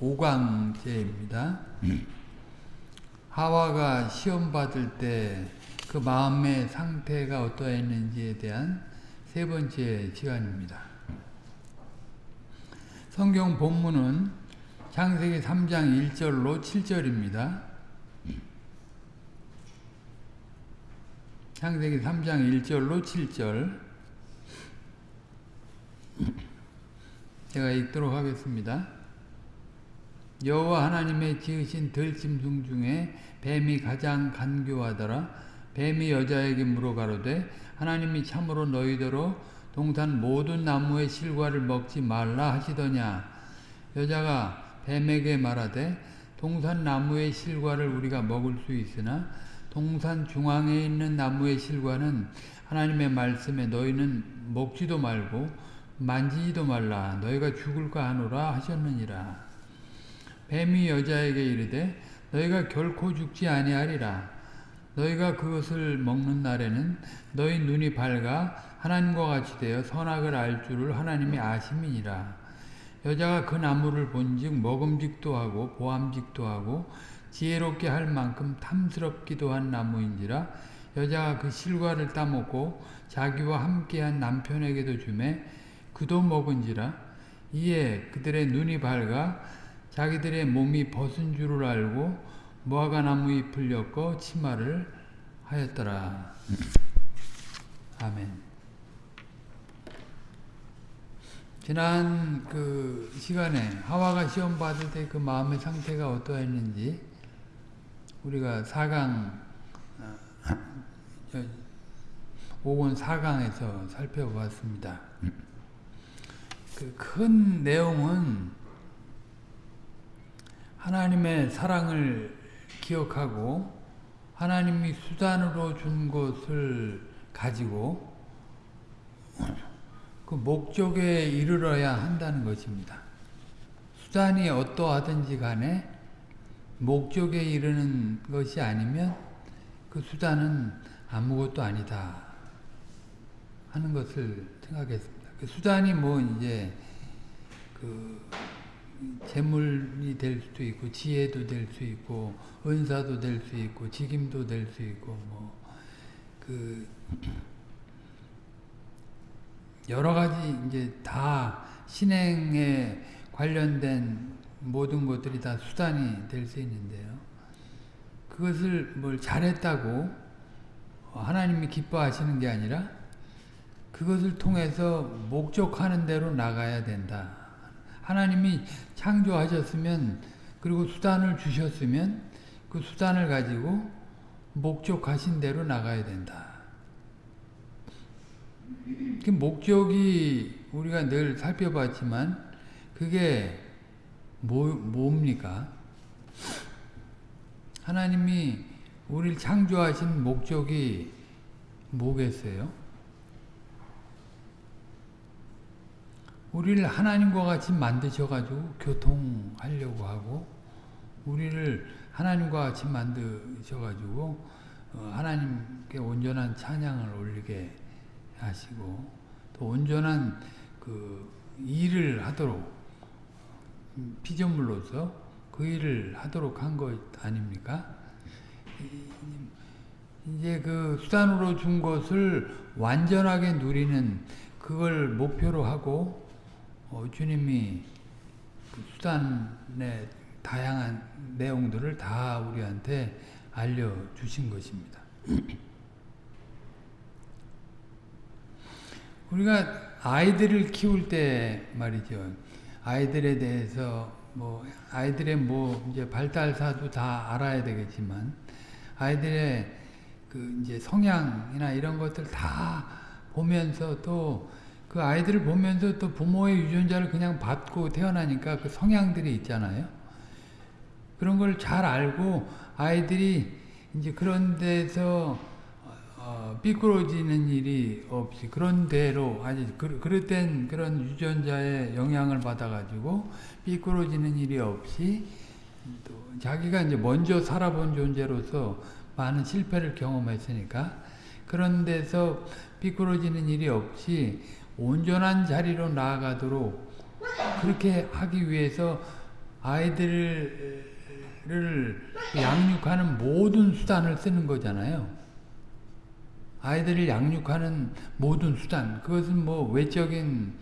5강제입니다. 하와가 시험 받을 때 그 마음의 상태가 어떠했는지에 대한 세 번째 시간입니다. 성경 본문은 창세기 3장 1절로 7절입니다. 창세기 3장 1절로 7절 제가 읽도록 하겠습니다. 여호와 하나님의 지으신 들짐승 중에 뱀이 가장 간교하더라. 뱀이 여자에게 물어가로되 하나님이 참으로 너희더러 동산 모든 나무의 실과를 먹지 말라 하시더냐. 여자가 뱀에게 말하되 동산 나무의 실과를 우리가 먹을 수 있으나 동산 중앙에 있는 나무의 실과는 하나님의 말씀에 너희는 먹지도 말고 만지지도 말라 너희가 죽을까 하노라 하셨느니라. 뱀이 여자에게 이르되 너희가 결코 죽지 아니하리라. 너희가 그것을 먹는 날에는 너희 눈이 밝아 하나님과 같이 되어 선악을 알 줄을 하나님이 아심이니라. 여자가 그 나무를 본즉 먹음직도 하고 보암직도 하고 지혜롭게 할 만큼 탐스럽기도 한 나무인지라 여자가 그 실과를 따먹고 자기와 함께한 남편에게도 주매 그도 먹은지라 이에 그들의 눈이 밝아 자기들의 몸이 벗은 줄을 알고 무화과 나무 잎을 엮어 치마를 하였더라. 아멘. 지난 그 시간에 하와가 시험 받을 때 그 마음의 상태가 어떠했는지 우리가 4강 5권 4강에서 살펴보았습니다. 그 큰 내용은 하나님의 사랑을 기억하고 하나님이 수단으로 준 것을 가지고 그 목적에 이르러야 한다는 것입니다. 수단이 어떠하든지 간에 목적에 이르는 것이 아니면 그 수단은 아무것도 아니다 하는 것을 생각했습니다. 그 수단이 뭐 이제 그 재물이 될 수도 있고 지혜도 될 수 있고 은사도 될 수 있고 직임도 될 수 있고 뭐 그 여러 가지 이제 다 신행에 관련된 모든 것들이 다 수단이 될 수 있는데요. 그것을 뭘 잘했다고 하나님이 기뻐하시는 게 아니라 그것을 통해서 목적하는 대로 나가야 된다. 하나님이 창조하셨으면 그리고 수단을 주셨으면 그 수단을 가지고 목적하신 대로 나가야 된다. 그 목적이 우리가 늘 살펴봤지만 그게 뭐, 뭡니까? 하나님이 우리를 창조하신 목적이 뭐겠어요? 우리를 하나님과 같이 만드셔가지고 교통하려고 하고 우리를 하나님과 같이 만드셔가지고 어, 하나님께 온전한 찬양을 올리게 하시고 또 온전한 그 일을 하도록 피조물로서 그 일을 하도록 한 것 아닙니까? 이제 그 수단으로 준 것을 완전하게 누리는 그걸 목표로 하고 어, 주님이 그 수단의 다양한 내용들을 다 우리한테 알려주신 것입니다. 우리가 아이들을 키울 때 말이죠. 아이들에 대해서 뭐 아이들의 뭐 이제 발달사도 다 알아야 되겠지만 아이들의 그 이제 성향이나 이런 것들 다 보면서 또 그 아이들을 보면서 또 부모의 유전자를 그냥 받고 태어나니까 그 성향들이 있잖아요. 그런 걸 잘 알고 아이들이 이제 그런 데서 어, 삐뚤어지는 일이 없이 그런 대로 아니 그, 그릇된 그런 유전자의 영향을 받아가지고 삐뚤어지는 일이 없이 또 자기가 이제 먼저 살아본 존재로서 많은 실패를 경험했으니까 그런 데서 삐뚤어지는 일이 없이 온전한 자리로 나아가도록 그렇게 하기 위해서 아이들을 양육하는 모든 수단을 쓰는 거잖아요. 아이들을 양육하는 모든 수단, 그것은 뭐 외적인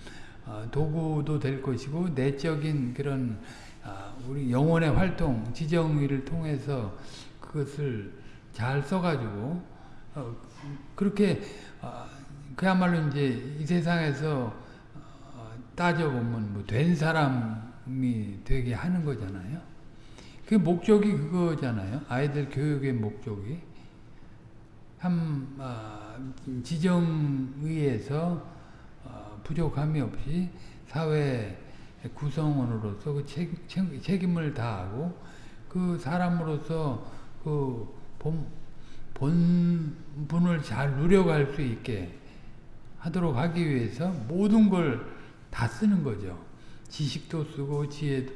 어, 도구도 될 것이고 내적인 그런 아, 우리 영혼의 활동, 지정의를 통해서 그것을 잘 써가지고 어, 그렇게 어, 그야말로 이제 이 세상에서 따져보면 뭐 된 사람이 되게 하는 거잖아요. 그 목적이 그거잖아요. 아이들 교육의 목적이 참 지정의에서 부족함이 없이 사회 구성원으로서 그 책, 임을 다하고 그 사람으로서 그 본, 본분을 잘 누려갈 수 있게 하도록 하기 위해서 모든 걸 다 쓰는 거죠. 지식도 쓰고 지혜,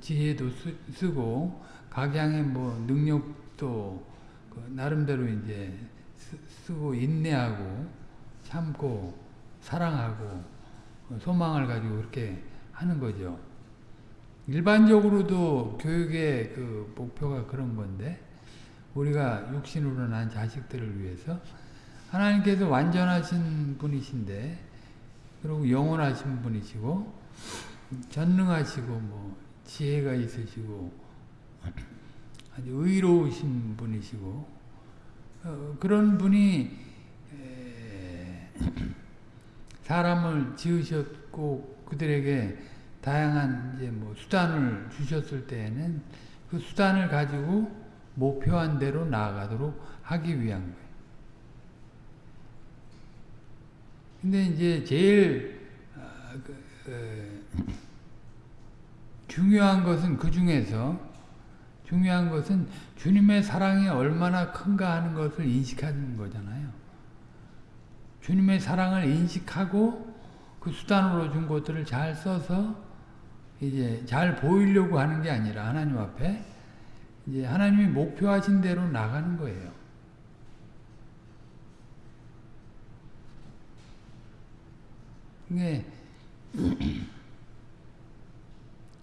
지혜도 쓰, 고 각양의 뭐 능력도 그 나름대로 이제 쓰 고 인내하고 참고 사랑하고 소망을 가지고 그렇게 하는 거죠. 일반적으로도 교육의 그 목표가 그런 건데 우리가 육신으로 난 자식들을 위해서 하나님께서 완전하신 분이신데 그리고 영원하신 분이시고 전능하시고 뭐 지혜가 있으시고 아주 의로우신 분이시고 어, 그런 분이 사람을 지으셨고 그들에게 다양한 이제 뭐 수단을 주셨을 때에는 그 수단을 가지고 목표한 대로 나아가도록 하기 위한 거예요. 근데 이제 제일 어, 그, 어, 중요한 것은 그 중에서 중요한 것은 주님의 사랑이 얼마나 큰가 하는 것을 인식하는 거잖아요. 주님의 사랑을 인식하고 그 수단으로 준 것들을 잘 써서 이제 잘 보이려고 하는 게 아니라 하나님 앞에 이제 하나님이 목표하신 대로 나가는 거예요. 그게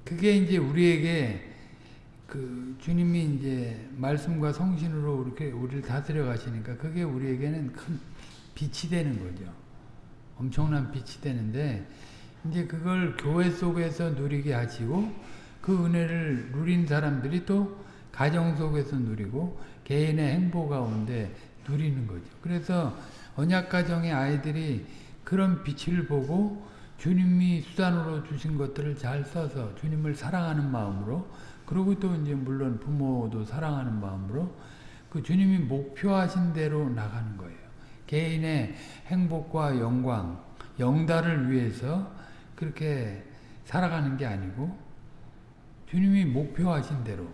그게 이제 우리에게 그 주님이 이제 말씀과 성신으로 이렇게 우리를 다스려 가시니까 그게 우리에게는 큰 빛이 되는 거죠. 엄청난 빛이 되는데 이제 그걸 교회 속에서 누리게 하시고 그 은혜를 누린 사람들이 또 가정 속에서 누리고 개인의 행보 가운데 누리는 거죠. 그래서 언약 가정의 아이들이 그런 빛을 보고 주님이 수단으로 주신 것들을 잘 써서 주님을 사랑하는 마음으로 그리고 또 이제 물론 부모도 사랑하는 마음으로 그 주님이 목표하신 대로 나가는 거예요. 개인의 행복과 영광, 영달을 위해서 그렇게 살아가는 게 아니고 주님이 목표하신 대로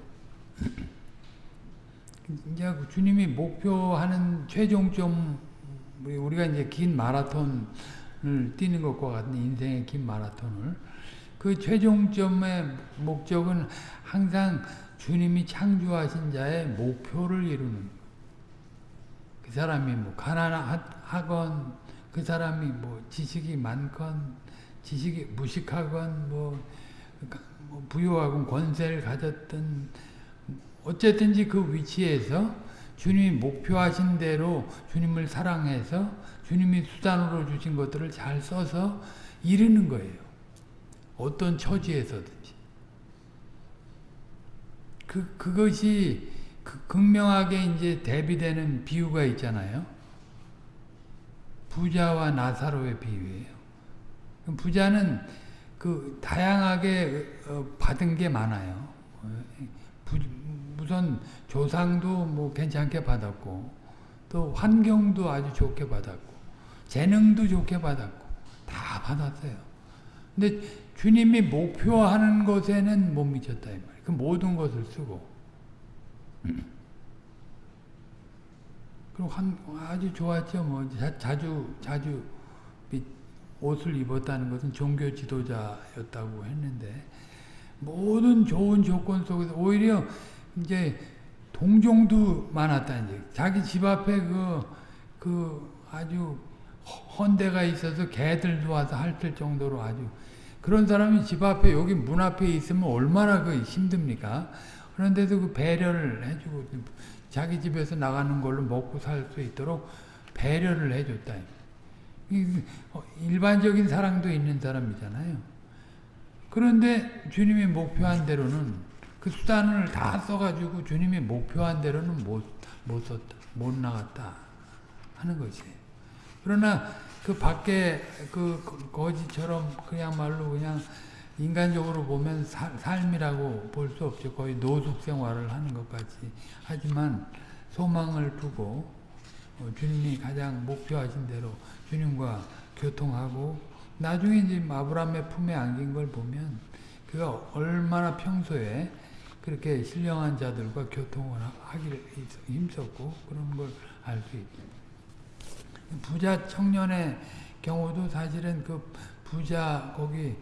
이제 주님이 목표하는 최종점 우리가 이제 긴 마라톤을 뛰는 것과 같은 인생의 긴 마라톤을 그 최종점의 목적은 항상 주님이 창조하신 자의 목표를 이루는 그 사람이 뭐 가난하건 그 사람이 뭐 지식이 많건 지식이 무식하건 뭐, 뭐 부유하건 권세를 가졌던 어쨌든지 그 위치에서 주님이 목표하신 대로 주님을 사랑해서 주님이 수단으로 주신 것들을 잘 써서 이루는 거예요. 어떤 처지에서든지. 그, 그것이 그 극명하게 이제 대비되는 비유가 있잖아요. 부자와 나사로의 비유예요. 부자는 그 다양하게 어, 받은 게 많아요. 우선 조상도 뭐 괜찮게 받았고 또 환경도 아주 좋게 받았고 재능도 좋게 받았고 다 받았어요. 근데 주님이 목표하는 것에는 못 미쳤다 이 말이에요. 그 모든 것을 쓰고 그리고 한, 아주 좋았죠. 뭐 자, 주 자주 옷을 입었다는 것은 종교 지도자였다고 했는데 모든 좋은 조건 속에서 오히려 이제 동종도 많았다 이제 자기 집 앞에 그, 그 아주 헌대가 있어서 개들도 와서 핥을 정도로 아주 그런 사람이 집 앞에 여기 문 앞에 있으면 얼마나 그 힘듭니까? 그런데도 그 배려를 해주고 자기 집에서 나가는 걸로 먹고 살 수 있도록 배려를 해줬다. 어, 일반적인 사랑도 있는 사람이잖아요. 그런데 주님이 목표한 대로는 그 수단을 다 써가지고 주님이 목표한 대로는 못, 못 썼다, 못 나갔다 하는 것이에요. 그러나 그 밖에 그 거지처럼 그냥말로 그냥 인간적으로 보면 사, 삶이라고 볼 수 없죠. 거의 노숙 생활을 하는 것 같이. 하지만 소망을 두고 어, 주님이 가장 목표하신 대로 주님과 교통하고 나중에 이제 아브라함의 품에 안긴 걸 보면 그가 얼마나 평소에 그렇게 신령한 자들과 교통을 하기를 힘썼고 그런 걸 알 수 있죠. 부자 청년의 경우도 사실은 그 부자 거기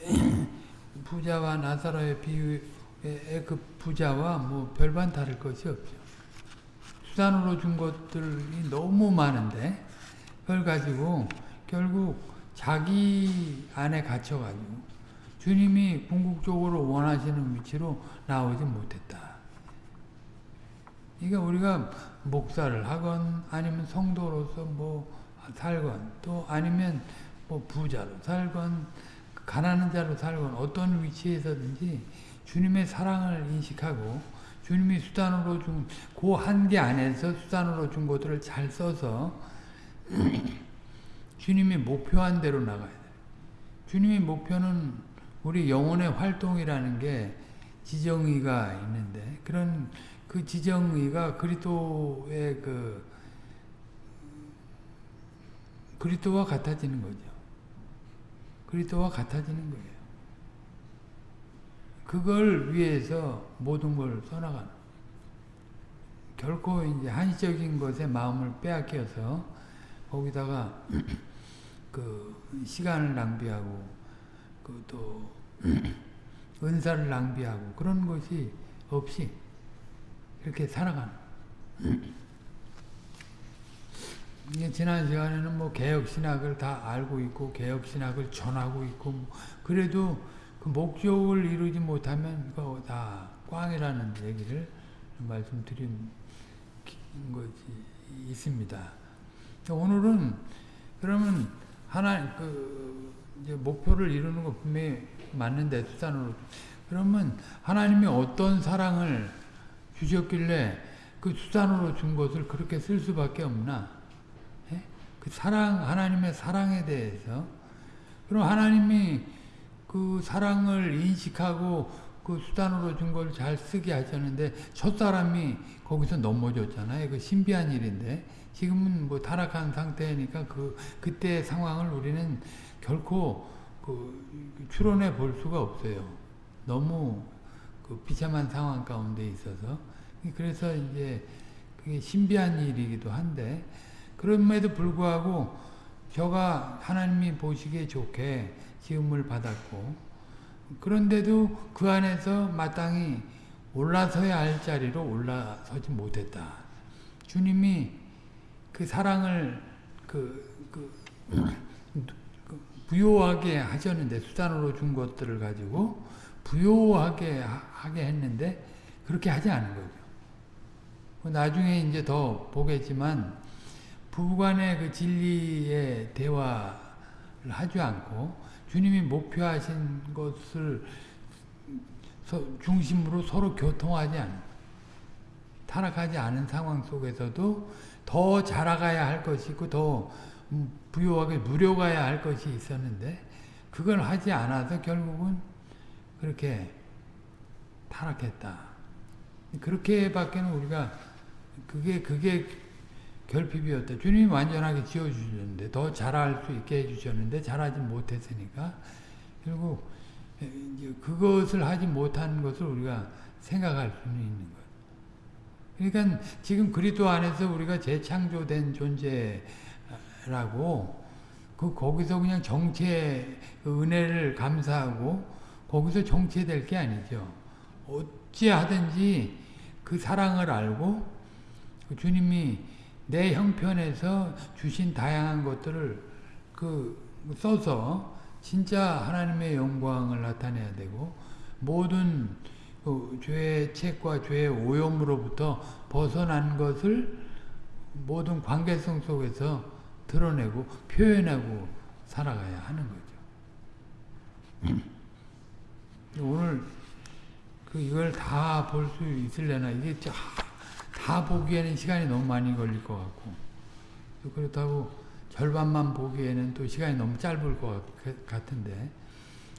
부자와 나사로의 비유의 그 부자와 뭐 별반 다를 것이 없죠. 수단으로 준 것들이 너무 많은데 그걸 가지고 결국 자기 안에 갇혀가지고 주님이 궁극적으로 원하시는 위치로 나오지 못했다. 그러니까 우리가 목사를 하건 아니면 성도로서 뭐 살건 또 아니면 뭐 부자로 살건 가난한 자로 살건 어떤 위치에서든지 주님의 사랑을 인식하고 주님이 수단으로 준 그 한계 안에서 수단으로 준 것들을 잘 써서 주님이 목표한 대로 나가야 돼. 주님의 목표는 우리 영혼의 활동이라는 게 지정의가 있는데 그런 그 지정의가 그리스도의 그 그리스도와 같아지는 거죠. 그리스도와 같아지는 거예요. 그걸 위해서 모든 걸 써나가는 결코 이제 한시적인 것에 마음을 빼앗겨서 거기다가 그 시간을 낭비하고 그 또 은사를 낭비하고 그런 것이 없이 이렇게 살아가는 지난 시간에는 뭐 개혁신학을 다 알고 있고 개혁신학을 전하고 있고 뭐 그래도 그 목적을 이루지 못하면 그거 다 꽝이라는 얘기를 말씀드린 것이 있습니다. 오늘은 그러면 하나 그 목표를 이루는 거 분명히 맞는데 수단으로 그러면 하나님이 어떤 사랑을 주셨길래 그 수단으로 준 것을 그렇게 쓸 수밖에 없나? 그 사랑, 하나님의 사랑에 대해서 그럼 하나님이 그 사랑을 인식하고 그 수단으로 준 걸 잘 쓰게 하셨는데 첫 사람이 거기서 넘어졌잖아요. 그 신비한 일인데 지금은 뭐 타락한 상태니까 그 그때 상황을 우리는 결코 그 추론해 볼 수가 없어요. 너무 그 비참한 상황 가운데 있어서 그래서 이제 그게 신비한 일이기도 한데 그럼에도 불구하고 저가 하나님이 보시기에 좋게 지음을 받았고 그런데도 그 안에서 마땅히 올라서야 할 자리로 올라서지 못했다. 주님이 그 사랑을 그, 그, 그 부요하게 하셨는데 수단으로 준 것들을 가지고 부요하게 하게 했는데 그렇게 하지 않은 거죠. 나중에 이제 더 보겠지만 부부간의 그 진리의 대화를 하지 않고 주님이 목표하신 것을 중심으로 서로 교통하지 않는 타락하지 않은 상황 속에서도 더 자라가야 할 것이 있고 더 부유하게 누려가야 할 것이 있었는데 그걸 하지 않아서 결국은 그렇게 타락했다. 그렇게밖에는 우리가 그게 그게 결핍이었다. 주님이 완전하게 지어주셨는데 더 잘할 수 있게 해주셨는데 잘하지 못했으니까 결국 그것을 하지 못한 것을 우리가 생각할 수는 있는 거예요. 그러니까 지금 그리스도 안에서 우리가 재창조된 존재 라고 그 거기서 그냥 정체 그 은혜를 감사하고 거기서 정체될 게 아니죠. 어찌하든지 그 사랑을 알고 그 주님이 내 형편에서 주신 다양한 것들을 그 써서 진짜 하나님의 영광을 나타내야 되고 모든 그 죄의 책과 죄의 오염으로부터 벗어난 것을 모든 관계성 속에서 드러내고 표현하고 살아가야 하는 거죠. 오늘 그 이걸 다 볼 수 있을래나 이게 다 보기에는 시간이 너무 많이 걸릴 것 같고 그렇다고 절반만 보기에는 또 시간이 너무 짧을 것 같은데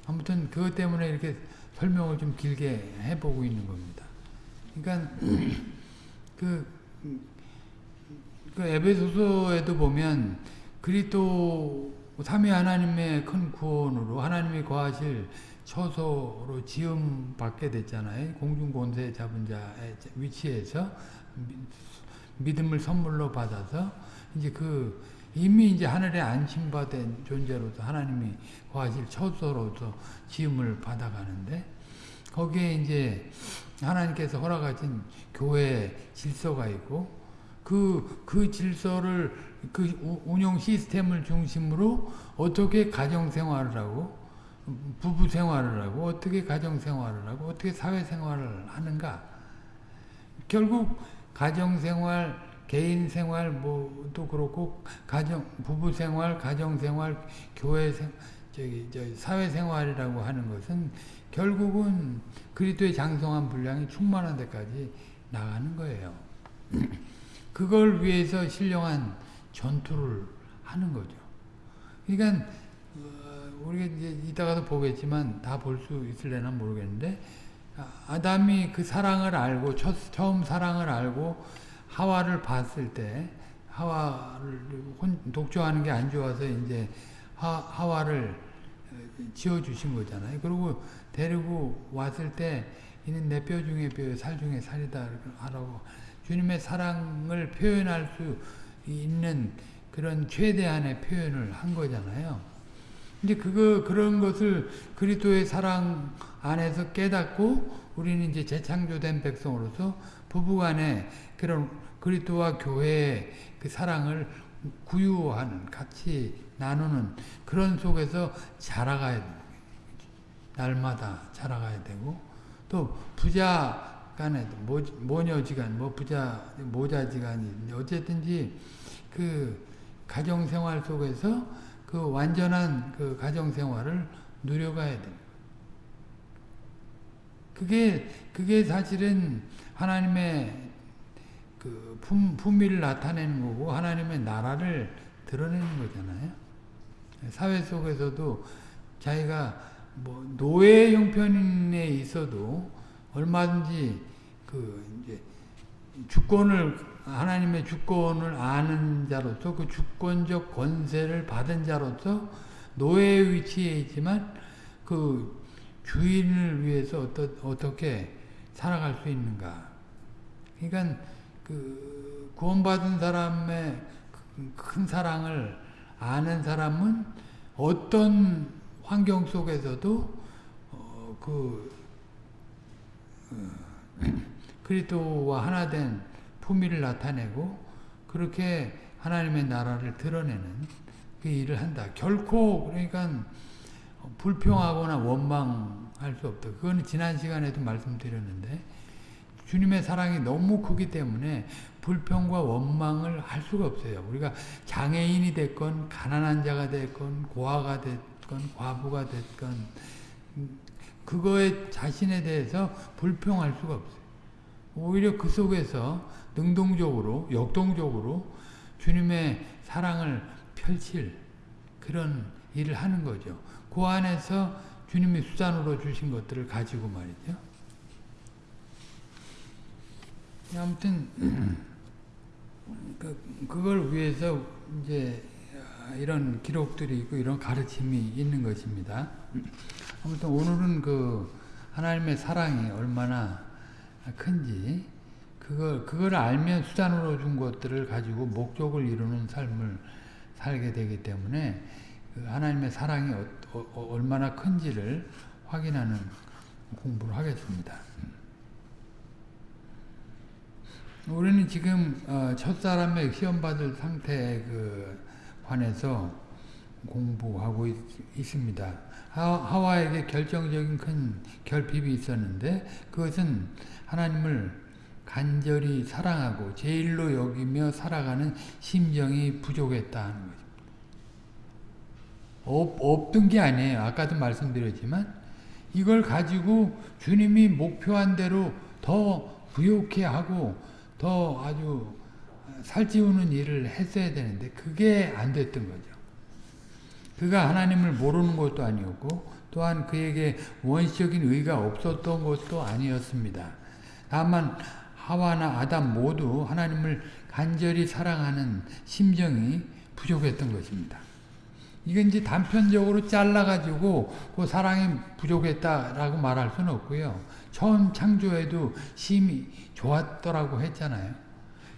아무튼 그것 때문에 이렇게 설명을 좀 길게 해보고 있는 겁니다. 그러니까 그, 그 에베소서에도 보면 그리스도 삼위 하나님의 큰 구원으로 하나님이 거하실 처소로 지음 받게 됐잖아요. 공중 권세 잡은 자의 위치에서 믿음을 선물로 받아서 이제 그 이미 이제 하늘에 안심받은 존재로서 하나님이 거하실 처소로서 지음을 받아가는데 거기에 이제 하나님께서 허락하신 교회 질서가 있고 그, 그 질서를 그 운영 시스템을 중심으로 어떻게 가정생활을 하고 부부 생활을 하고 어떻게 가정 생활을 하고 어떻게 사회 생활을 하는가 결국 가정 생활 개인 생활 뭐도 그렇고 가정 부부 생활 가정 생활 교회 생 저기 저 사회 생활이라고 하는 것은 결국은 그리스도의 장성한 분량이 충만한 데까지 나가는 거예요. 그걸 위해서 신령한 전투를 하는 거죠. 그러니까 우리가 이제 이따가도 보겠지만 다 볼 수 있을래나 모르겠는데 아담이 그 사랑을 알고 첫, 처음 사랑을 알고 하와를 봤을 때 하와를 독조하는 게 안 좋아서 이제 하, 하와를 지어 주신 거잖아요. 그리고 데리고 왔을 때 이는 내 뼈 중에 뼈, 살 중에 살이다 하라고 주님의 사랑을 표현할 수 있는 그런 최대한의 표현을 한 거잖아요. 이제 그거 그런 것을 그리스도의 사랑 안에서 깨닫고 우리는 이제 재창조된 백성으로서 부부간에 그런 그리스도와 교회의 그 사랑을 구유하는 같이 나누는 그런 속에서 자라가야. 날마다 자라가야 되고 또 부자 간에도 모녀지간 뭐 부자 모자지간이 어쨌든지 그 가정생활 속에서 그 완전한 그 가정생활을 누려가야 됩니다. 그게, 그게 사실은 하나님의 그 품, 품위를 나타내는 거고, 하나님의 나라를 드러내는 거잖아요. 사회 속에서도 자기가 뭐 노예 형편에 있어도 얼마든지 그 이제 주권을 하나님의 주권을 아는 자로서 그 주권적 권세를 받은 자로서 노예의 위치에 있지만 그 주인을 위해서 어떠, 어떻게 살아갈 수 있는가. 그러니까 그 구원받은 사람의 큰 사랑을 아는 사람은 어떤 환경 속에서도 어, 그 어, 그리스도와 하나 된 품위를 나타내고 그렇게 하나님의 나라를 드러내는 그 일을 한다. 결코 그러니까 불평하거나 원망할 수 없다. 그거는 지난 시간에도 말씀드렸는데 주님의 사랑이 너무 크기 때문에 불평과 원망을 할 수가 없어요. 우리가 장애인이 됐건 가난한 자가 됐건 고아가 됐건 과부가 됐건 그거에 자신에 대해서 불평할 수가 없어요. 오히려 그 속에서 능동적으로 역동적으로 주님의 사랑을 펼칠 그런 일을 하는 거죠. 그 안에서 주님이 수단으로 주신 것들을 가지고 말이죠. 아무튼 그, 그걸 위해서 이제 이런 기록들이 있고 이런 가르침이 있는 것입니다. 아무튼 오늘은 그 하나님의 사랑이 얼마나 큰지 그걸 그걸 알면 수단으로 준 것들을 가지고 목적을 이루는 삶을 살게 되기 때문에 그 하나님의 사랑이 어, 어, 얼마나 큰지를 확인하는 공부를 하겠습니다. 우리는 지금 어, 첫사람의 시험받을 상태에 그 관해서 공부하고 있, 습니다 하와에게 결정적인 큰 결핍이 있었는데 그것은 하나님을 간절히 사랑하고 제일로 여기며 살아가는 심정이 부족했다는 거죠. 없, 없던 게 아니에요. 아까도 말씀드렸지만 이걸 가지고 주님이 목표한 대로 더 부욕해 하고 더 아주 살찌우는 일을 했어야 되는데 그게 안 됐던 거죠. 그가 하나님을 모르는 것도 아니었고 또한 그에게 원시적인 의가 없었던 것도 아니었습니다. 다만 하와나 아담 모두 하나님을 간절히 사랑하는 심정이 부족했던 것입니다. 이건 이제 단편적으로 잘라가지고 그 사랑이 부족했다라고 말할 수는 없고요. 처음 창조에도 심히 좋았더라고 했잖아요.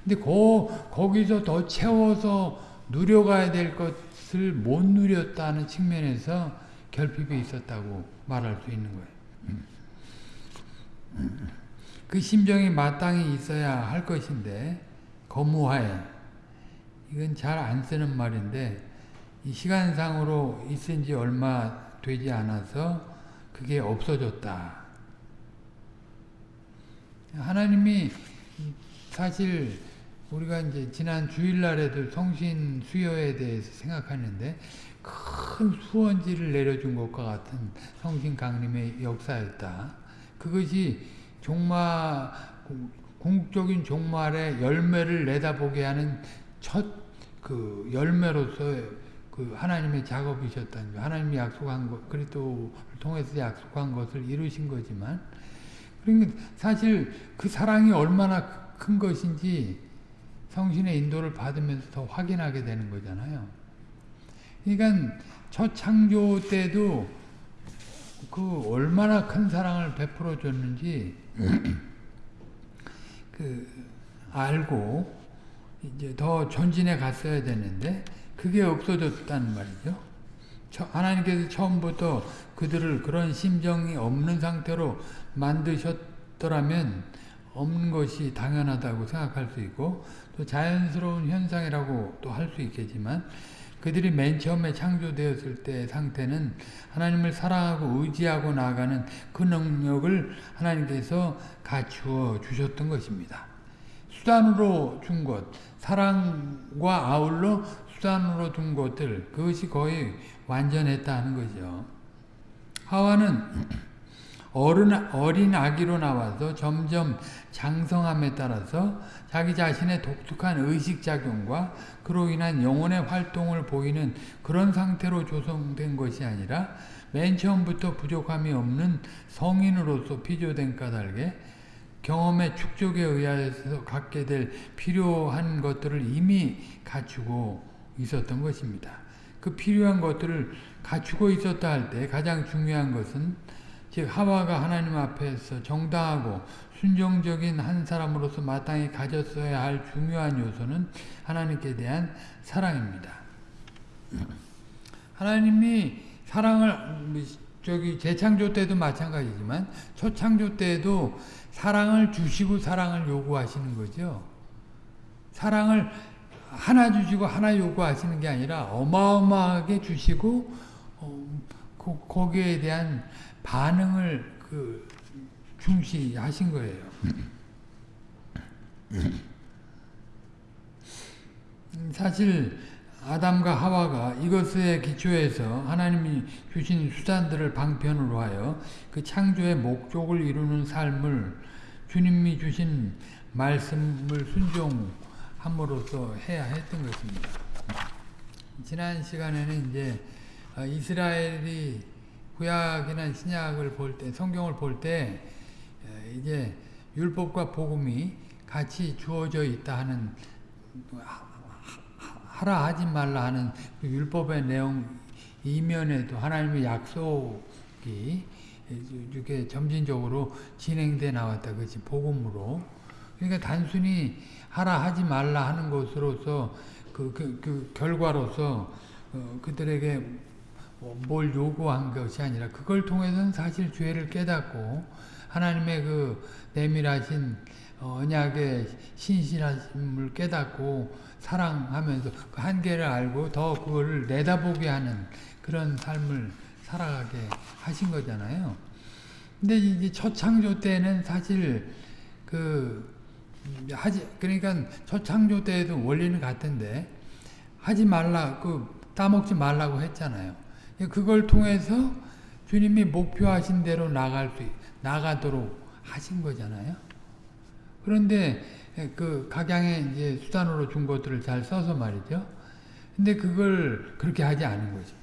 근데 거, 거기서 더 채워서 누려가야 될 것 을 못 누렸다는 측면에서 결핍이 있었다고 말할 수 있는 거예요. 그 심정이 마땅히 있어야 할 것인데 거무하에 이건 잘 안 쓰는 말인데 이 시간상으로 있은 지 얼마 되지 않아서 그게 없어졌다. 하나님이 사실 우리가 이제 지난 주일날에도 성신 수요에 대해서 생각하는데 큰 수원지를 내려준 것과 같은 성신 강림의 역사였다. 그것이 종말 궁극적인 종말의 열매를 내다보게 하는 첫 그 열매로서 그 하나님의 작업이셨다는 거 하나님이 약속한 것, 그리스도를 통해서 약속한 것을 이루신 거지만, 그러니까 사실 그 사랑이 얼마나 큰 것인지 성신의 인도를 받으면서 더 확인하게 되는 거잖아요. 그러니까 첫 창조 때도 그 얼마나 큰 사랑을 베풀어 줬는지 그 알고 이제 더 전진해 갔어야 되는데 그게 없어졌다는 말이죠. 하나님께서 처음부터 그들을 그런 심정이 없는 상태로 만드셨더라면 없는 것이 당연하다고 생각할 수 있고 또 자연스러운 현상이라고 또 할 수 있겠지만 그들이 맨 처음에 창조되었을 때 상태는 하나님을 사랑하고 의지하고 나아가는 그 능력을 하나님께서 갖추어 주셨던 것입니다. 수단으로 준 것, 사랑과 아울러 수단으로 둔 것들 그것이 거의 완전했다는 거죠. 하와는 어른, 어린 아기로 나와서 점점 장성함에 따라서 자기 자신의 독특한 의식작용과 그로 인한 영혼의 활동을 보이는 그런 상태로 조성된 것이 아니라 맨 처음부터 부족함이 없는 성인으로서 피조된 까닭에 경험의 축적에 의하여서 갖게 될 필요한 것들을 이미 갖추고 있었던 것입니다. 그 필요한 것들을 갖추고 있었다 할 때 가장 중요한 것은 즉 하와가 하나님 앞에서 정당하고 순종적인 한 사람으로서 마땅히 가졌어야 할 중요한 요소는 하나님께 대한 사랑입니다. 하나님이 사랑을 저기 재창조 때도 마찬가지지만 초창조 때도 사랑을 주시고 사랑을 요구하시는 거죠. 사랑을 하나 주시고 하나 요구하시는 게 아니라 어마어마하게 주시고 어, 그, 거기에 대한 반응을 그 중시하신 거예요. 사실 아담과 하와가 이것에 기초해서 하나님이 주신 수단들을 방편으로 하여 그 창조의 목적을 이루는 삶을 주님이 주신 말씀을 순종 함으로써 해야 했던 것입니다. 지난 시간에는 이제 어, 이스라엘이 구약이나 신약을 볼 때, 성경을 볼 때 이제 율법과 복음이 같이 주어져 있다 하는 하라 하지 말라 하는 그 율법의 내용 이면에도 하나님의 약속이 이렇게 점진적으로 진행돼 나왔다. 그것이 복음으로. 그러니까 단순히 하라 하지 말라 하는 것으로서 그, 그, 그 결과로서 어, 그들에게 뭘 요구한 것이 아니라 그걸 통해서는 사실 죄를 깨닫고 하나님의 그 내밀하신 어, 언약의 신실하심을 깨닫고 사랑하면서 그 한계를 알고 더 그거를 내다보게 하는 그런 삶을 살아가게 하신 거잖아요. 근데 이제 첫 창조 때는 사실 그 하지 그러니까 첫 창조 때에도 원리는 같은데 하지 말라 그 따먹지 말라고 했잖아요. 그걸 통해서 주님이 목표하신 대로 나갈 수 나가도록 하신 거잖아요. 그런데 그 각양의 이제 수단으로 준 것들을 잘 써서 말이죠. 근데 그걸 그렇게 하지 않은 거죠.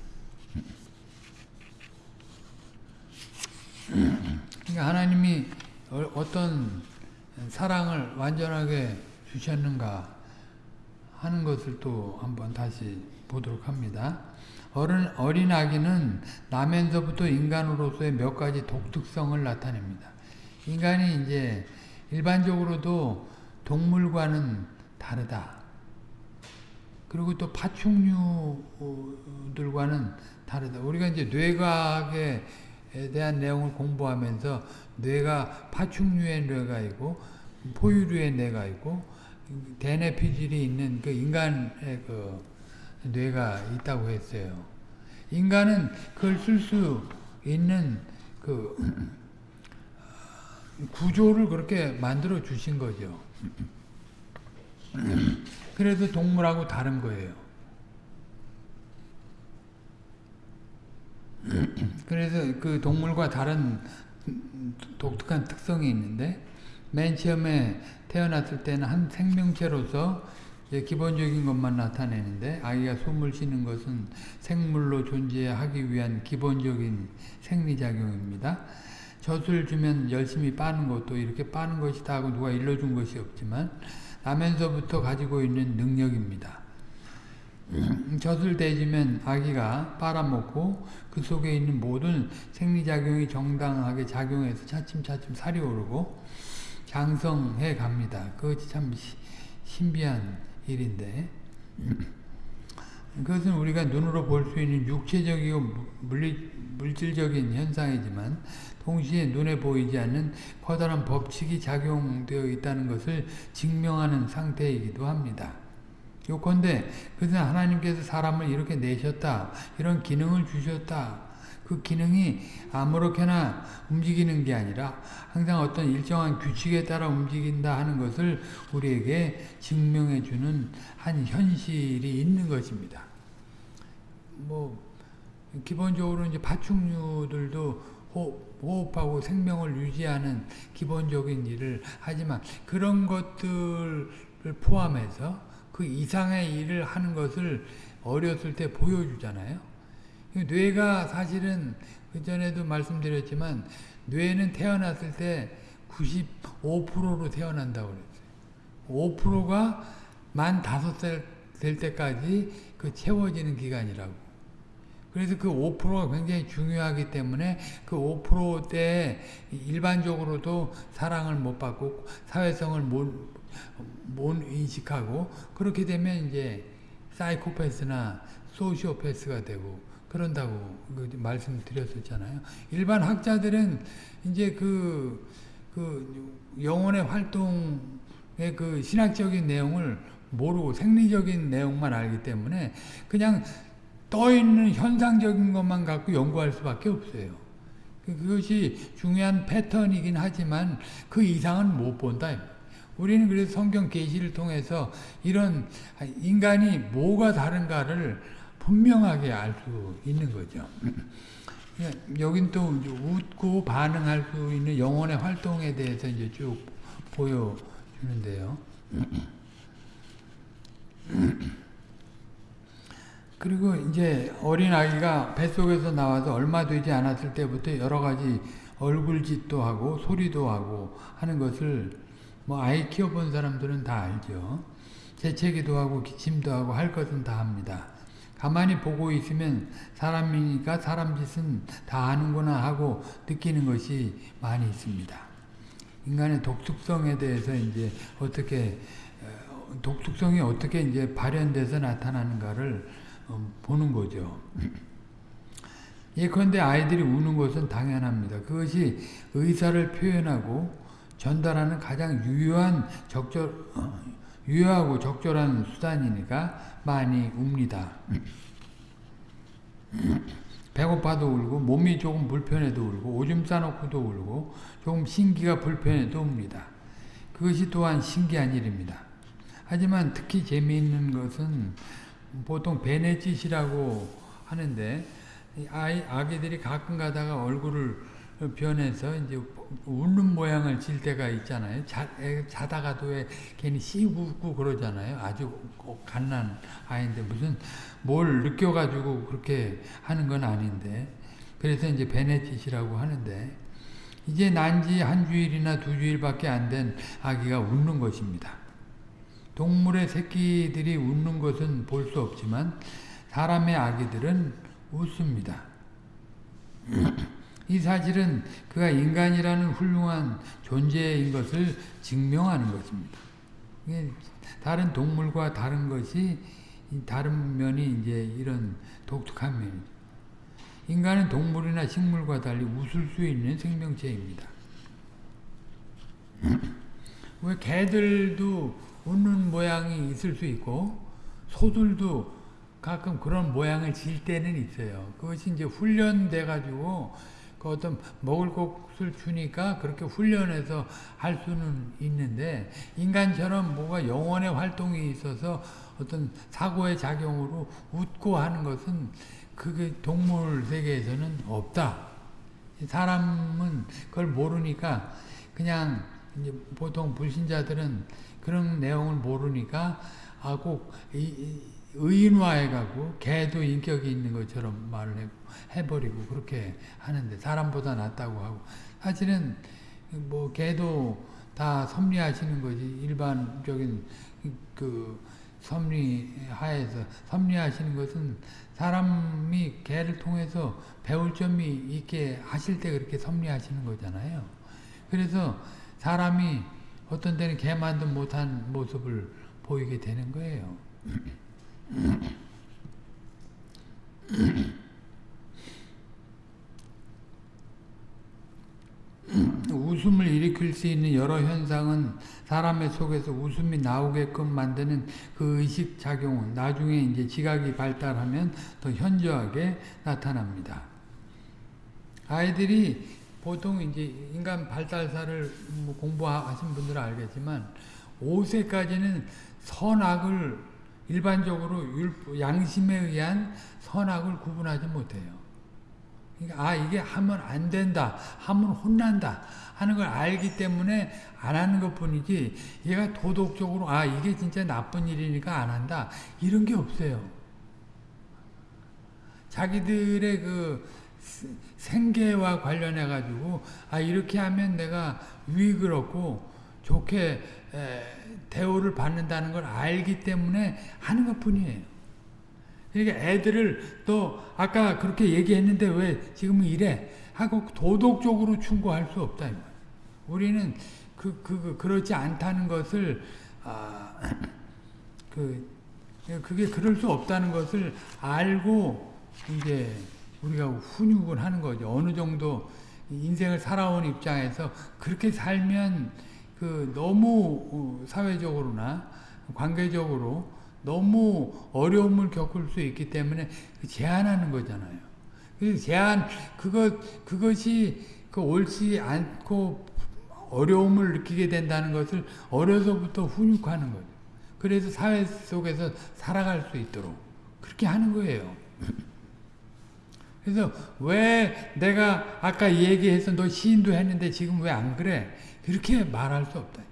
그러니까 하나님이 어, 어떤 사랑을 완전하게 주셨는가 하는 것을 또 한번 다시 보도록 합니다. 어린, 어린 아기는 나면서부터 인간으로서의 몇 가지 독특성을 나타냅니다. 인간이 이제 일반적으로도 동물과는 다르다. 그리고 또 파충류들과는 다르다. 우리가 이제 뇌과학에 대한 내용을 공부하면서 뇌가 파충류의 뇌가 있고 포유류의 뇌가 있고 대뇌 피질이 있는 그 인간의 그 뇌가 있다고 했어요. 인간은 그걸 쓸 수 있는 그 구조를 그렇게 만들어 주신 거죠. 그래서 동물하고 다른 거예요. 그래서 그 동물과 다른 독특한 특성이 있는데 맨 처음에 태어났을 때는 한 생명체로서 기본적인 것만 나타내는데 아기가 숨을 쉬는 것은 생물로 존재하기 위한 기본적인 생리작용입니다. 젖을 주면 열심히 빠는 것도 이렇게 빠는 것이 다 하고 누가 일러준 것이 없지만 나면서부터 가지고 있는 능력입니다. 젖을 대주면 아기가 빨아먹고 그 속에 있는 모든 생리작용이 정당하게 작용해서 차츰차츰 살이 오르고 장성해 갑니다. 그것이 참 신비한 일인데 그것은 우리가 눈으로 볼 수 있는 육체적이고 물리, 물질적인 현상이지만 동시에 눈에 보이지 않는 커다란 법칙이 작용되어 있다는 것을 증명하는 상태이기도 합니다. 요컨대 그것은 하나님께서 사람을 이렇게 내셨다. 이런 기능을 주셨다. 그 기능이 아무렇게나 움직이는 게 아니라 항상 어떤 일정한 규칙에 따라 움직인다 하는 것을 우리에게 증명해 주는 한 현실이 있는 것입니다. 뭐 기본적으로 이제 파충류들도 호흡하고 생명을 유지하는 기본적인 일을 하지만 그런 것들을 포함해서 그 이상의 일을 하는 것을 어렸을 때 보여주잖아요. 뇌가 사실은 그전에도 말씀드렸지만 뇌는 태어났을 때 95%로 태어난다고 그랬어요. 5%가 만 5살 될 때까지 그 채워지는 기간이라고. 그래서 그 5%가 굉장히 중요하기 때문에 그 5%때 일반적으로도 사랑을 못 받고 사회성을 못, 못 인식하고 그렇게 되면 이제 사이코패스나 소시오패스가 되고 그런다고 그 말씀드렸었잖아요. 일반 학자들은 이제 그, 그 영혼의 활동의 그 신학적인 내용을 모르고 생리적인 내용만 알기 때문에 그냥 떠 있는 현상적인 것만 갖고 연구할 수밖에 없어요. 그것이 중요한 패턴이긴 하지만 그 이상은 못 본다. 우리는 그래서 성경 계시를 통해서 이런 인간이 뭐가 다른가를 분명하게 알 수 있는 거죠. 여긴 또 웃고 반응할 수 있는 영혼의 활동에 대해서 이제 쭉 보여주는데요. 그리고 이제 어린 아기가 뱃속에서 나와서 얼마 되지 않았을 때부터 여러 가지 얼굴짓도 하고 소리도 하고 하는 것을 뭐 아이 키워본 사람들은 다 알죠. 재채기도 하고 기침도 하고 할 것은 다 합니다. 가만히 보고 있으면 사람이니까 사람 짓은 다 아는구나 하고 느끼는 것이 많이 있습니다. 인간의 독특성에 대해서 이제 어떻게 독특성이 어떻게 이제 발현돼서 나타나는가를 보는 거죠. 예컨대 아이들이 우는 것은 당연합니다. 그것이 의사를 표현하고 전달하는 가장 유효한 적절 어, 유효하고 적절한 수단이니까 많이 웁니다. 배고파도 울고 몸이 조금 불편해도 울고 오줌 싸놓고도 울고 조금 신기가 불편해도 웁니다. 그것이 또한 신기한 일입니다. 하지만 특히 재미있는 것은 보통 베네짓이라고 하는데 아이, 아기들이 가끔 가다가 얼굴을 변해서 이제 웃는 모양을 질 때가 있잖아요. 자, 자다가도 왜 괜히 씩 웃고 그러잖아요. 아주 갓난 아이인데 무슨 뭘 느껴가지고 그렇게 하는 건 아닌데. 그래서 이제 베네짓이라고 하는데 이제 난 지 한 주일이나 두 주일밖에 안 된 아기가 웃는 것입니다. 동물의 새끼들이 웃는 것은 볼 수 없지만 사람의 아기들은 웃습니다. 이 사실은 그가 인간이라는 훌륭한 존재인 것을 증명하는 것입니다. 다른 동물과 다른 것이 다른 면이 이제 이런 독특한 면이죠. 인간은 동물이나 식물과 달리 웃을 수 있는 생명체입니다. 왜 개들도 웃는 모양이 있을 수 있고 소들도 가끔 그런 모양을 질 때는 있어요. 그것이 이제 훈련돼 가지고 그 어떤 먹을 것을 주니까 그렇게 훈련해서 할 수는 있는데 인간처럼 뭐가 영혼의 활동이 있어서 어떤 사고의 작용으로 웃고 하는 것은 그게 동물 세계에서는 없다. 사람은 그걸 모르니까 그냥 보통 불신자들은 그런 내용을 모르니까 아꼭 의인화해 가고 개도 인격이 있는 것처럼 말을 해버리고 그렇게 하는데 사람보다 낫다고 하고 사실은 뭐 개도 다 섭리하시는 거지 일반적인 그 섭리 하에서 섭리하시는 것은 사람이 개를 통해서 배울 점이 있게 하실 때 그렇게 섭리하시는 거잖아요. 그래서 사람이 어떤 때는 개 만든 못한 모습을 보이게 되는 거예요. 웃음을 일으킬 수 있는 여러 현상은 사람의 속에서 웃음이 나오게끔 만드는 그 의식 작용은 나중에 이제 지각이 발달하면 더 현저하게 나타납니다. 아이들이 보통 이제 인간 발달사를 뭐 공부하신 분들은 알겠지만 5세까지는 선악을 일반적으로 양심에 의한 선악을 구분하지 못해요. 그러니까 아 이게 하면 안 된다, 하면 혼난다 하는 걸 알기 때문에 안 하는 것뿐이지 얘가 도덕적으로 아 이게 진짜 나쁜 일이니까 안 한다 이런 게 없어요. 자기들의 그 생계와 관련해 가지고 아 이렇게 하면 내가 유익을 얻고 좋게 대우를 받는다는 걸 알기 때문에 하는 것 뿐이에요. 그러니까 애들을 또 아까 그렇게 얘기했는데 왜 지금은 이래 하고 도덕적으로 충고할 수 없다. 우리는 그, 그, 그, 그렇지 않다는 것을 아, 그 그게 그럴 수 없다는 것을 알고 이제 우리가 훈육을 하는 거죠. 어느 정도 인생을 살아온 입장에서 그렇게 살면 그 너무 어, 사회적으로나 관계적으로 너무 어려움을 겪을 수 있기 때문에 그 제한하는 거잖아요. 제한 그것 그것이 그 옳지 않고 어려움을 느끼게 된다는 것을 어려서부터 훈육하는 거죠. 그래서 사회 속에서 살아갈 수 있도록 그렇게 하는 거예요. 그래서 왜 내가 아까 얘기해서 너 시인도 했는데 지금 왜 안 그래? 그렇게 말할 수 없다.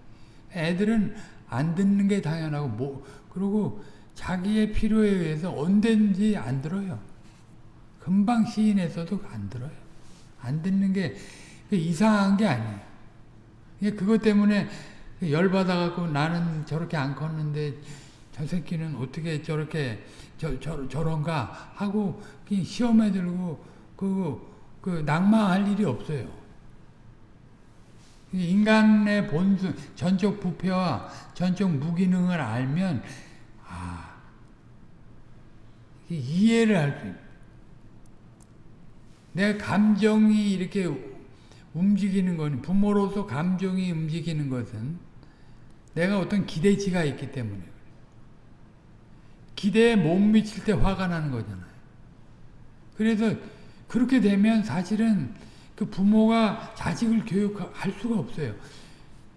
애들은 안 듣는 게 당연하고 뭐 그리고 자기의 필요에 의해서 언제든지 안 들어요. 금방 시인에서도 안 들어요. 안 듣는 게 이상한 게 아니에요. 그것 때문에 열받아갖고 나는 저렇게 안 컸는데 저 새끼는 어떻게 저렇게 저, 저, 저런가 하고 시험에 들고 그, 그 낭망할 일이 없어요. 인간의 본성, 전적 부패와 전적 무기능을 알면 아 이해를 할 수 있는. 내 감정이 이렇게 움직이는 건 부모로서 감정이 움직이는 것은 내가 어떤 기대치가 있기 때문에 기대에 못 미칠 때 화가 나는 거잖아요. 그래서 그렇게 되면 사실은 그 부모가 자식을 교육할 수가 없어요.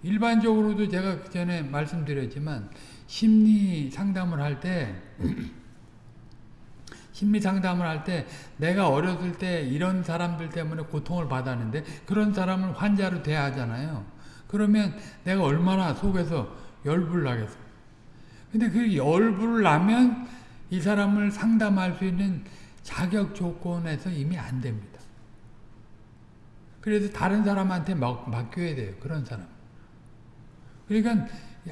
일반적으로도 제가 그 전에 말씀드렸지만 심리 상담을 할 때 심리 상담을 할 때 내가 어렸을 때 이런 사람들 때문에 고통을 받았는데 그런 사람을 환자로 대하잖아요. 그러면 내가 얼마나 속에서 열불 나겠어. 근데 그 열불 나면 이 사람을 상담할 수 있는 자격 조건에서 이미 안 됩니다. 그래서 다른 사람한테 맡, 맡겨야 돼요. 그런 사람. 그러니까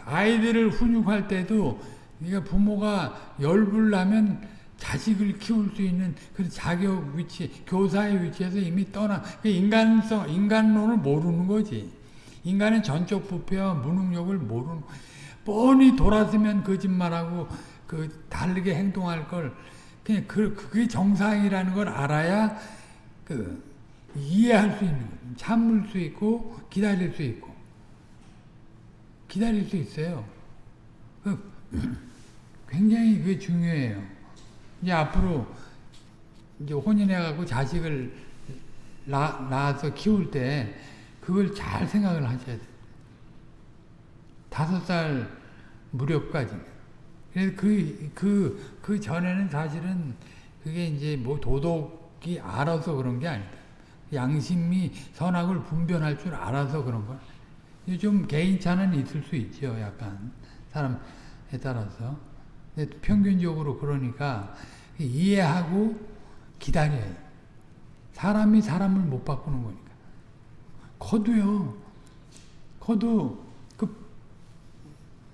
아이들을 훈육할 때도 그러니까 부모가 열불 나면 자식을 키울 수 있는 그 자격 위치, 교사의 위치에서 이미 떠나 그 인간성, 인간론을 모르는 거지. 인간의 전적 부패와 무능력을 모르는 뻔히 돌았으면 거짓말하고 그 다르게 행동할 걸 그냥 그 그게 정상이라는 걸 알아야 그 이해할 수 있는 거예요. 참을 수 있고 기다릴 수 있고 기다릴 수 있어요. 그 굉장히 그게 중요해요. 이제 앞으로 이제 혼인해갖고 자식을 낳, 낳아서 키울 때 그걸 잘 생각을 하셔야 돼요. 다섯 살 무렵까지. 그래서 그, 그, 그 전에는 사실은 그게 이제 뭐 도덕이 알아서 그런 게 아니다. 양심이 선악을 분별할 줄 알아서 그런 거. 좀 개인차는 있을 수 있죠. 약간. 사람에 따라서. 근데 평균적으로 그러니까 이해하고 기다려요. 사람이 사람을 못 바꾸는 거니까. 거도요. 거도 그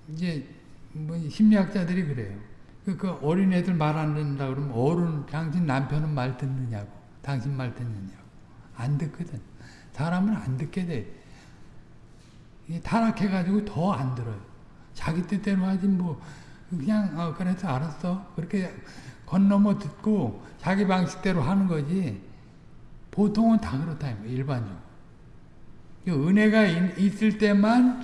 이제 뭐 심리학자들이 그래요. 그, 그 어린애들 말 안 듣는다 그러면 어른 당신 남편은 말 듣느냐고. 당신 말 듣느냐고. 안 듣거든. 사람은 안 듣게 돼. 타락해가지고 더 안 들어요. 자기 뜻대로 하지 뭐 그냥 어, 그래서 알았어. 그렇게 건너머 듣고 자기 방식대로 하는 거지. 보통은 다 그렇다 일반적으로. 은혜가 있을 때만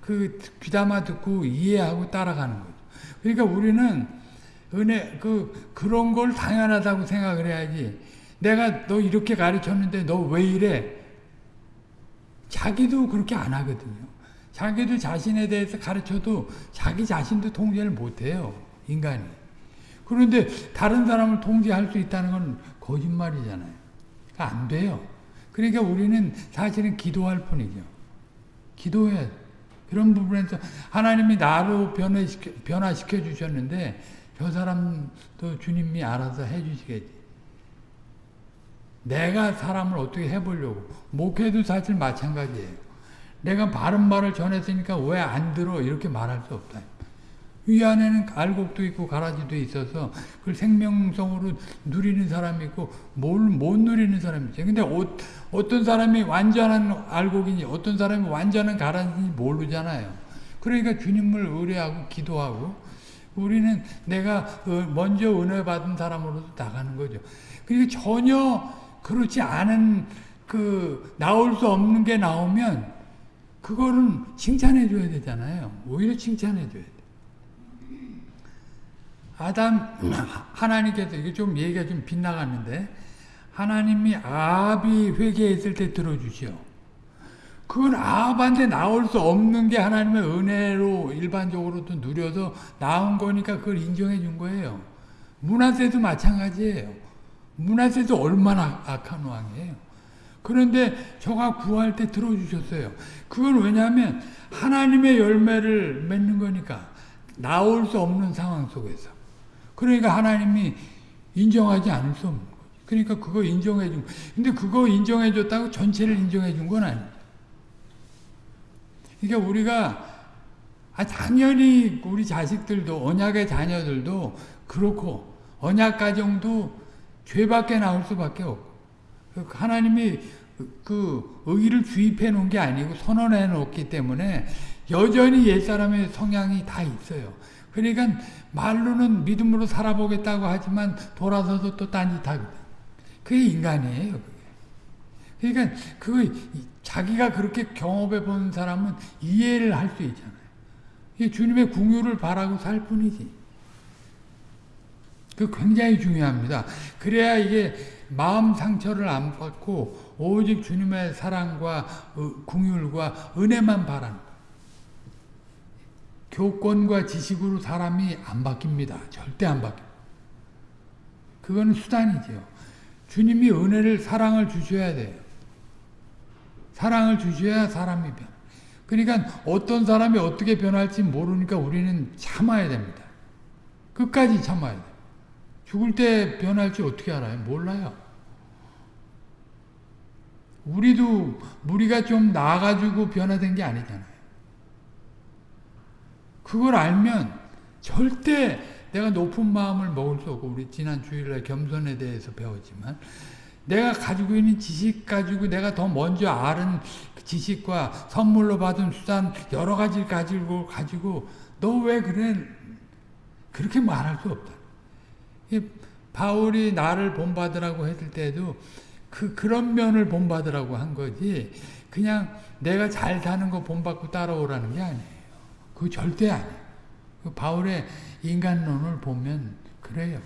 그 귀담아 듣고 이해하고 따라가는 거죠. 그러니까 우리는 은혜 그 그런 걸 당연하다고 생각을 해야지. 내가 너 이렇게 가르쳤는데 너 왜 이래? 자기도 그렇게 안 하거든요. 자기도 자신에 대해서 가르쳐도 자기 자신도 통제를 못해요. 인간이. 그런데 다른 사람을 통제할 수 있다는 건 거짓말이잖아요. 그러니까 안 돼요. 그러니까 우리는 사실은 기도할 뿐이죠. 기도해. 그런 부분에서 하나님이 나로 변화시켜, 변화시켜 주셨는데 저 사람도 주님이 알아서 해 주시겠지. 내가 사람을 어떻게 해보려고. 목회도 사실 마찬가지예요. 내가 바른 말을 전했으니까 왜 안 들어 이렇게 말할 수 없다. 위 안에는 알곡도 있고 가라지도 있어서 그걸 생명성으로 누리는 사람이 있고 뭘 못 누리는 사람이 있죠. 근데 어, 어떤 사람이 완전한 알곡인지 어떤 사람이 완전한 가라지인지 모르잖아요. 그러니까 주님을 의뢰하고 기도하고 우리는 내가 어, 먼저 은혜 받은 사람으로도 나가는 거죠. 그러니까 전혀 그렇지 않은 그 나올 수 없는 게 나오면 그거는 칭찬해 줘야 되잖아요. 오히려 칭찬해 줘야 돼. 아담 하나님께서 이게 좀 얘기가 좀 빗나갔는데 하나님이 아합이 회개했을 때 들어주시오. 그건 아합한테 나올 수 없는 게 하나님의 은혜로 일반적으로도 누려서 나온 거니까 그걸 인정해 준 거예요. 문하세도 마찬가지예요. 문하세도 얼마나 악한 왕이에요. 그런데 저가 구할 때 들어주셨어요. 그건 왜냐하면 하나님의 열매를 맺는 거니까 나올 수 없는 상황 속에서. 그러니까 하나님이 인정하지 않을 수 없는 거죠. 그러니까 그거 인정해 준 근데 그거 인정해 줬다고 전체를 인정해 준 건 아니에요. 그러니까 우리가 아 당연히 우리 자식들도 언약의 자녀들도 그렇고 언약 가정도 죄밖에 나올 수밖에 없고 하나님이 그 의의를 주입해 놓은 게 아니고 선언해 놓기 때문에 여전히 옛사람의 성향이 다 있어요. 그러니까 말로는 믿음으로 살아보겠다고 하지만 돌아서서 또 딴짓하거든. 그게 인간이에요. 그러니까 그 자기가 그렇게 경험해 본 사람은 이해를 할 수 있잖아요. 이 주님의 궁유를 바라고 살 뿐이지. 그 굉장히 중요합니다. 그래야 이게 마음 상처를 안 받고 오직 주님의 사랑과 궁율과 은혜만 바라는 교권과 지식으로 사람이 안 바뀝니다. 절대 안 바뀝니다. 그거는 수단이죠. 주님이 은혜를 사랑을 주셔야 돼요. 사랑을 주셔야 사람이 변. 그러니까 어떤 사람이 어떻게 변할지 모르니까 우리는 참아야 됩니다. 끝까지 참아야 돼요. 죽을 때 변할지 어떻게 알아요? 몰라요. 우리도 우리가 좀 나아가지고 변화된 게 아니잖아요. 그걸 알면 절대 내가 높은 마음을 먹을 수 없고 우리 지난 주일날 겸손에 대해서 배웠지만 내가 가지고 있는 지식 가지고 내가 더 먼저 아는 지식과 선물로 받은 수단 여러 가지를 가지고 가지고 너 왜 그래 그렇게 말할 수 없다. 바울이 나를 본받으라고 했을 때도 그 그런 면을 본받으라고 한 거지 그냥 내가 잘 사는 거 본받고 따라오라는 게 아니에요. 그 절대 아니에요. 그 바울의 인간론을 보면 그래요.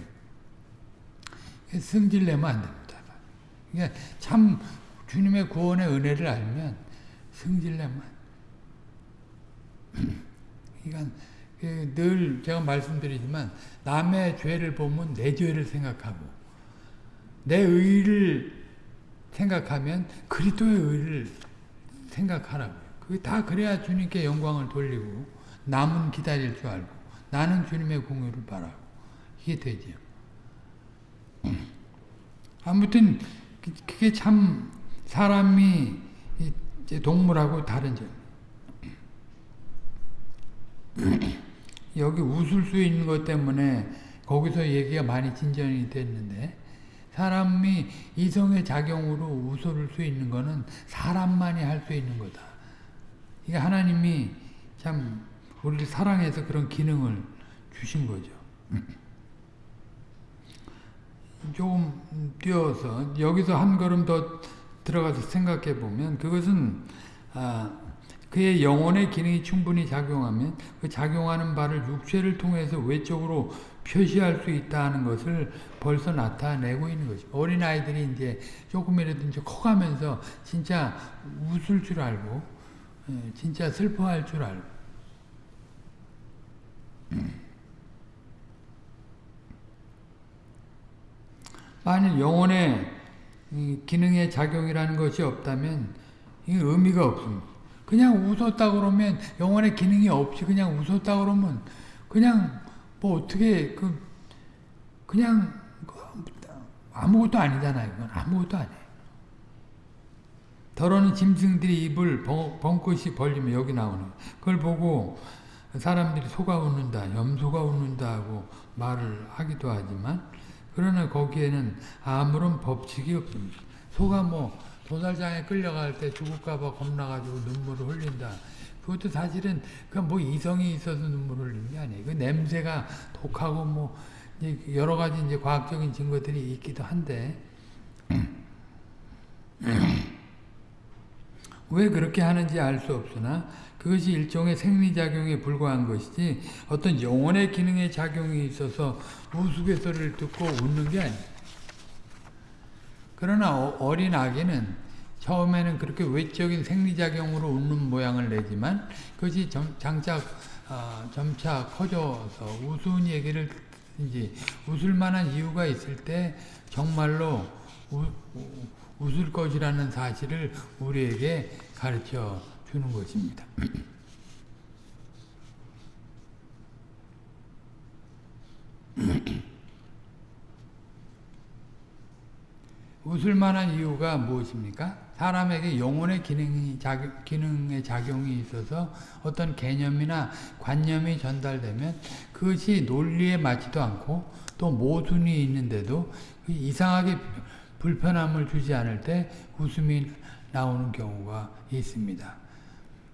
승질내면 안 됩니다. 그러니까 참 주님의 구원의 은혜를 알면 승질내면 그러니까 그 늘 제가 말씀드리지만 남의 죄를 보면 내 죄를 생각하고 내 의를 생각하면 그리스도의 의를 생각하라고요. 그게 다 그래야 주님께 영광을 돌리고 남은 기다릴 줄 알고 나는 주님의 공유를 바라고 이게 되죠. 아무튼 그게 참 사람이 동물하고 다른 점. 여기 웃을 수 있는 것 때문에 거기서 얘기가 많이 진전이 됐는데 사람이 이성의 작용으로 웃을 수 있는 것은 사람만이 할 수 있는 거다. 이게 하나님이 참 우리를 사랑해서 그런 기능을 주신 거죠. 조금 뛰어서 여기서 한 걸음 더 들어가서 생각해 보면 그것은 아, 그의 영혼의 기능이 충분히 작용하면 그 작용하는 바를 육체를 통해서 외적으로 표시할 수 있다는 것을 벌써 나타내고 있는 거죠. 어린 아이들이 이제 조금이라도 이제 커가면서 진짜 웃을 줄 알고, 예, 진짜 슬퍼할 줄 알고. 만일 영혼의 기능의 작용이라는 것이 없다면 이 의미가 없습니다. 그냥 웃었다 그러면 영혼의 기능이 없이 그냥 웃었다 그러면 그냥 뭐 어떻게 그 그냥 아무것도 아니잖아요. 이건 아무것도 아니에요. 더러는 짐승들이 입을 벙긋이 벌리면 여기 나오는 그걸 보고 사람들이 소가 웃는다, 염소가 웃는다 하고 말을 하기도 하지만 그러나 거기에는 아무런 법칙이 없습니다. 소가 뭐 도살장에 끌려갈 때 죽을까봐 겁나가지고 눈물을 흘린다. 그것도 사실은 그뭐 이성이 있어서 눈물을 흘리는 게 아니에요. 그 냄새가 독하고 뭐 여러 가지 이제 과학적인 증거들이 있기도 한데 왜 그렇게 하는지 알 수 없으나 그것이 일종의 생리작용에 불과한 것이지 어떤 영혼의 기능의 작용이 있어서 우스갯소리를 듣고 웃는 게 아니에요. 그러나 어, 어린 아기는 처음에는 그렇게 외적인 생리작용으로 웃는 모양을 내지만 그것이 점, 장차 어, 점차 커져서 우스운 얘기를 이제 웃을 만한 이유가 있을 때 정말로 우, 웃을 것이라는 사실을 우리에게 가르쳐 주는 것입니다. 웃을 만한 이유가 무엇입니까? 사람에게 영혼의 기능이, 작, 기능의 작용이 있어서 어떤 개념이나 관념이 전달되면 그것이 논리에 맞지도 않고 또 모순이 있는데도 그 이상하게 불편함을 주지 않을 때 웃음이 나오는 경우가 있습니다.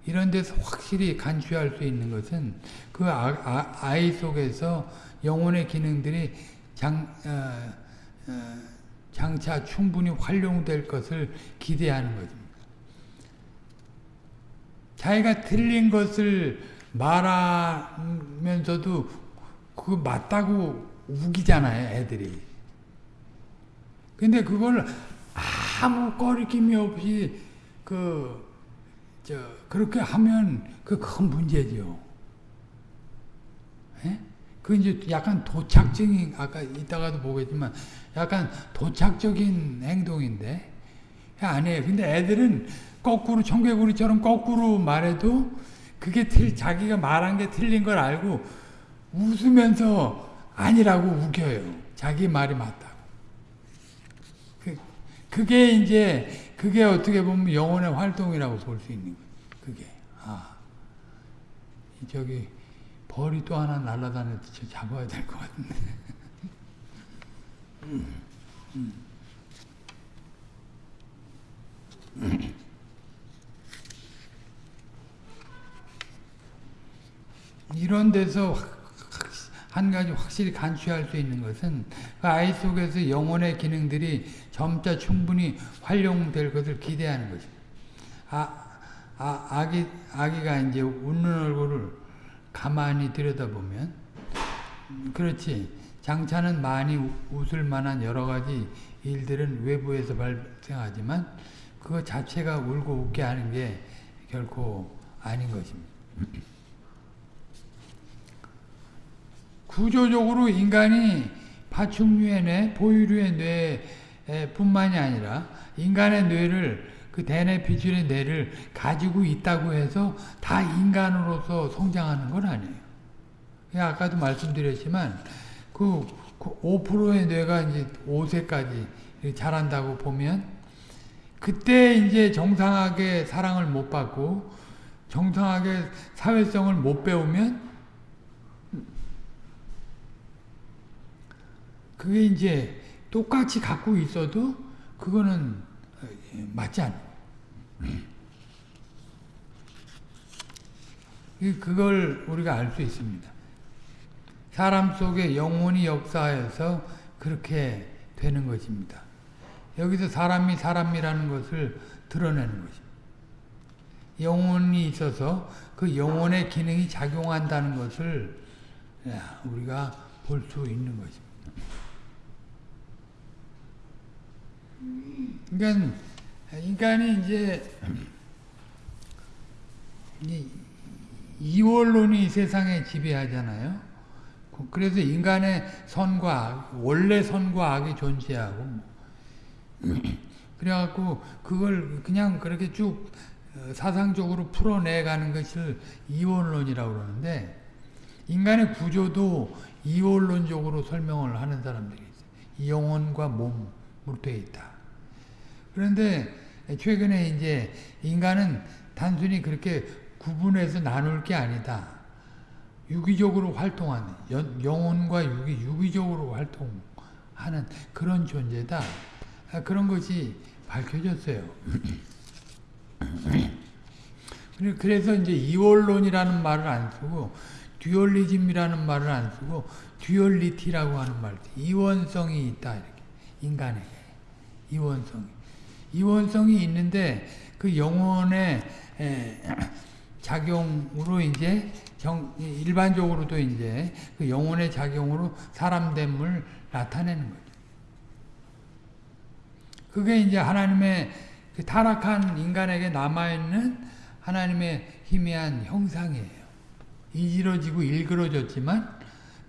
이런 데서 확실히 간취할 수 있는 것은 그 아, 이 속에서 영혼의 기능들이 장, 어, 어, 장차 충분히 활용될 것을 기대하는 것입니다. 자기가 틀린 것을 말하면서도 그거 맞다고 우기잖아요, 애들이. 근데 그걸 아무 꺼리낌이 없이 그, 저, 그렇게 하면 그 큰 문제죠. 예? 그 이제 약간 도착적인, 아까 이따가도 보겠지만, 약간 도착적인 행동인데, 아니에요. 근데 애들은 거꾸로, 청개구리처럼 거꾸로 말해도 그게 틀, 자기가 말한 게 틀린 걸 알고 웃으면서 아니라고 우겨요. 자기 말이 맞다고. 그, 그게 이제, 그게 어떻게 보면 영혼의 활동이라고 볼 수 있는 거예요. 그게. 아. 저기, 벌이 또 하나 날아다녔지. 잡아야 될 것 같은데. 이런 데서 한 가지 확실히 간취할 수 있는 것은 그 아이 속에서 영혼의 기능들이 점차 충분히 활용될 것을 기대하는 것입니다. 아, 아, 아기, 아기가 이제 웃는 얼굴을 가만히 들여다보면, 그렇지. 장차는 많이 웃을 만한 여러 가지 일들은 외부에서 발생하지만, 그거 자체가 울고 웃게 하는 게 결코 아닌 것입니다. 구조적으로 인간이 파충류의 뇌, 포유류의 뇌뿐만이 아니라 인간의 뇌를 그 대뇌 피줄의 뇌를 가지고 있다고 해서 다 인간으로서 성장하는 건 아니에요. 아까도 말씀드렸지만 그 5%의 뇌가 이제 5세까지 자란다고 보면 그때 이제 정상하게 사랑을 못 받고 정상하게 사회성을 못 배우면 그게 이제 똑같이 갖고 있어도 그거는 맞지 않아. 그걸 우리가 알 수 있습니다. 사람 속에 영혼이 역사해서 그렇게 되는 것입니다. 여기서 사람이 사람이라는 것을 드러내는 것입니다. 영혼이 있어서 그 영혼의 기능이 작용한다는 것을 우리가 볼 수 있는 것입니다. 그러니까 인간이 이제 이원론이 세상에 지배하잖아요. 그래서 인간의 선과 악, 원래 선과 악이 존재하고 뭐. 그래갖고 그걸 그냥 그렇게 쭉 어, 사상적으로 풀어내가는 것을 이원론이라고 그러는데 인간의 구조도 이원론적으로 설명을 하는 사람들이 있어요. 영혼과 몸으로 되어 있다. 그런데 최근에 이제 인간은 단순히 그렇게 구분해서 나눌 게 아니다. 유기적으로 활동하는 영혼과 유기, 유기적으로 활동하는 그런 존재다. 그런 것이 밝혀졌어요. 그래서 이제 이원론이라는 말을 안 쓰고 듀얼리즘이라는 말을 안 쓰고 듀얼리티라고 하는 말, 이원성이 있다 이렇게 인간에게 이원성이 이원성이 있는데 그 영혼의 작용으로 이제 정, 일반적으로도 이제 그 영혼의 작용으로 사람됨을 나타내는 거죠. 그게 이제 하나님의 그 타락한 인간에게 남아있는 하나님의 희미한 형상이에요. 이지러지고 일그러졌지만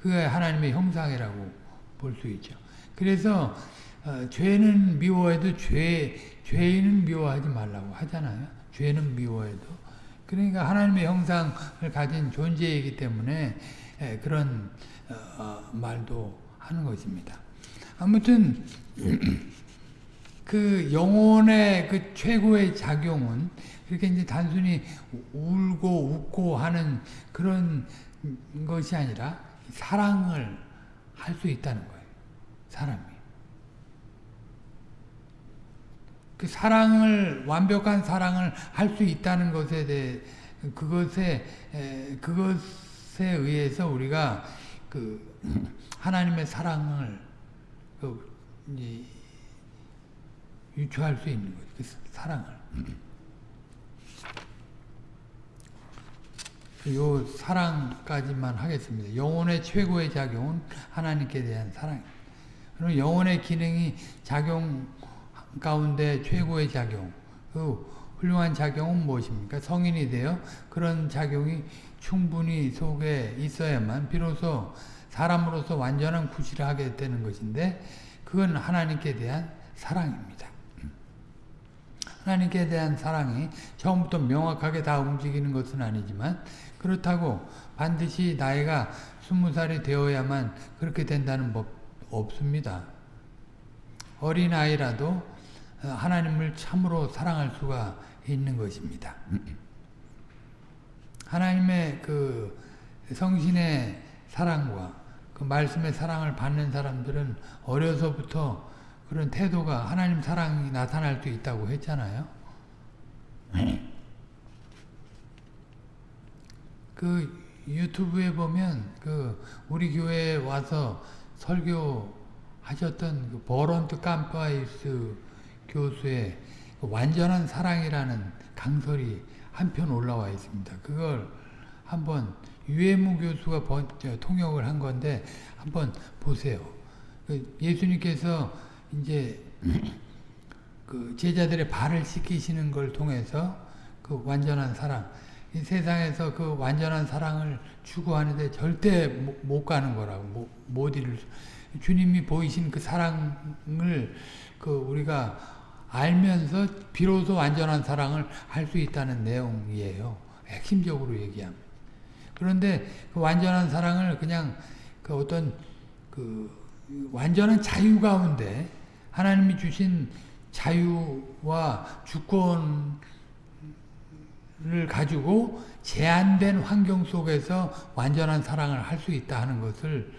그게 하나님의 형상이라고 볼 수 있죠. 그래서 어, 죄는 미워해도 죄, 죄인은 미워하지 말라고 하잖아요. 죄는 미워해도. 그러니까 하나님의 형상을 가진 존재이기 때문에 에, 그런 어, 어 말도 하는 것입니다. 아무튼 그 영혼의 그 최고의 작용은 그렇게 이제 단순히 울고 웃고 하는 그런 것이 아니라 사랑을 할 수 있다는 거예요. 사람이. 그 사랑을 완벽한 사랑을 할 수 있다는 것에 대해 그것에 에, 그것에 의해서 우리가 그 하나님의 사랑을 그 유추할 수 있는 거죠. 그 사랑을. 요 사랑까지만 하겠습니다. 영혼의 최고의 작용은 하나님께 대한 사랑입니다. 그럼 영혼의 기능이 작용 가운데 최고의 작용, 그 훌륭한 작용은 무엇입니까? 성인이 되어 그런 작용이 충분히 속에 있어야만 비로소 사람으로서 완전한 구실을 하게 되는 것인데 그건 하나님께 대한 사랑입니다. 하나님께 대한 사랑이 처음부터 명확하게 다 움직이는 것은 아니지만 그렇다고 반드시 나이가 스무 살이 되어야만 그렇게 된다는 법 없습니다. 어린아이라도 하나님을 참으로 사랑할 수가 있는 것입니다. 하나님의 그 성신의 사랑과 그 말씀의 사랑을 받는 사람들은 어려서부터 그런 태도가 하나님 사랑이 나타날 수 있다고 했잖아요. 그 유튜브에 보면 그 우리 교회에 와서 설교 하셨던 그 버런트 깜파이스 교수의 그 완전한 사랑이라는 강설이 한편 올라와 있습니다. 그걸 한번 유해무 교수가 번, 통역을 한 건데 한번 보세요. 그 예수님께서 이제 그 제자들의 발을 씻기시는 걸 통해서 그 완전한 사랑, 이 세상에서 그 완전한 사랑을 추구하는데 절대 못 가는 거라고 못, 못 이룰 주님이 보이신 그 사랑을 그 우리가 알면서 비로소 완전한 사랑을 할 수 있다는 내용이에요. 핵심적으로 얘기하면. 그런데 그 완전한 사랑을 그냥 그 어떤 그 완전한 자유 가운데 하나님이 주신 자유와 주권을 가지고 제한된 환경 속에서 완전한 사랑을 할 수 있다 하는 것을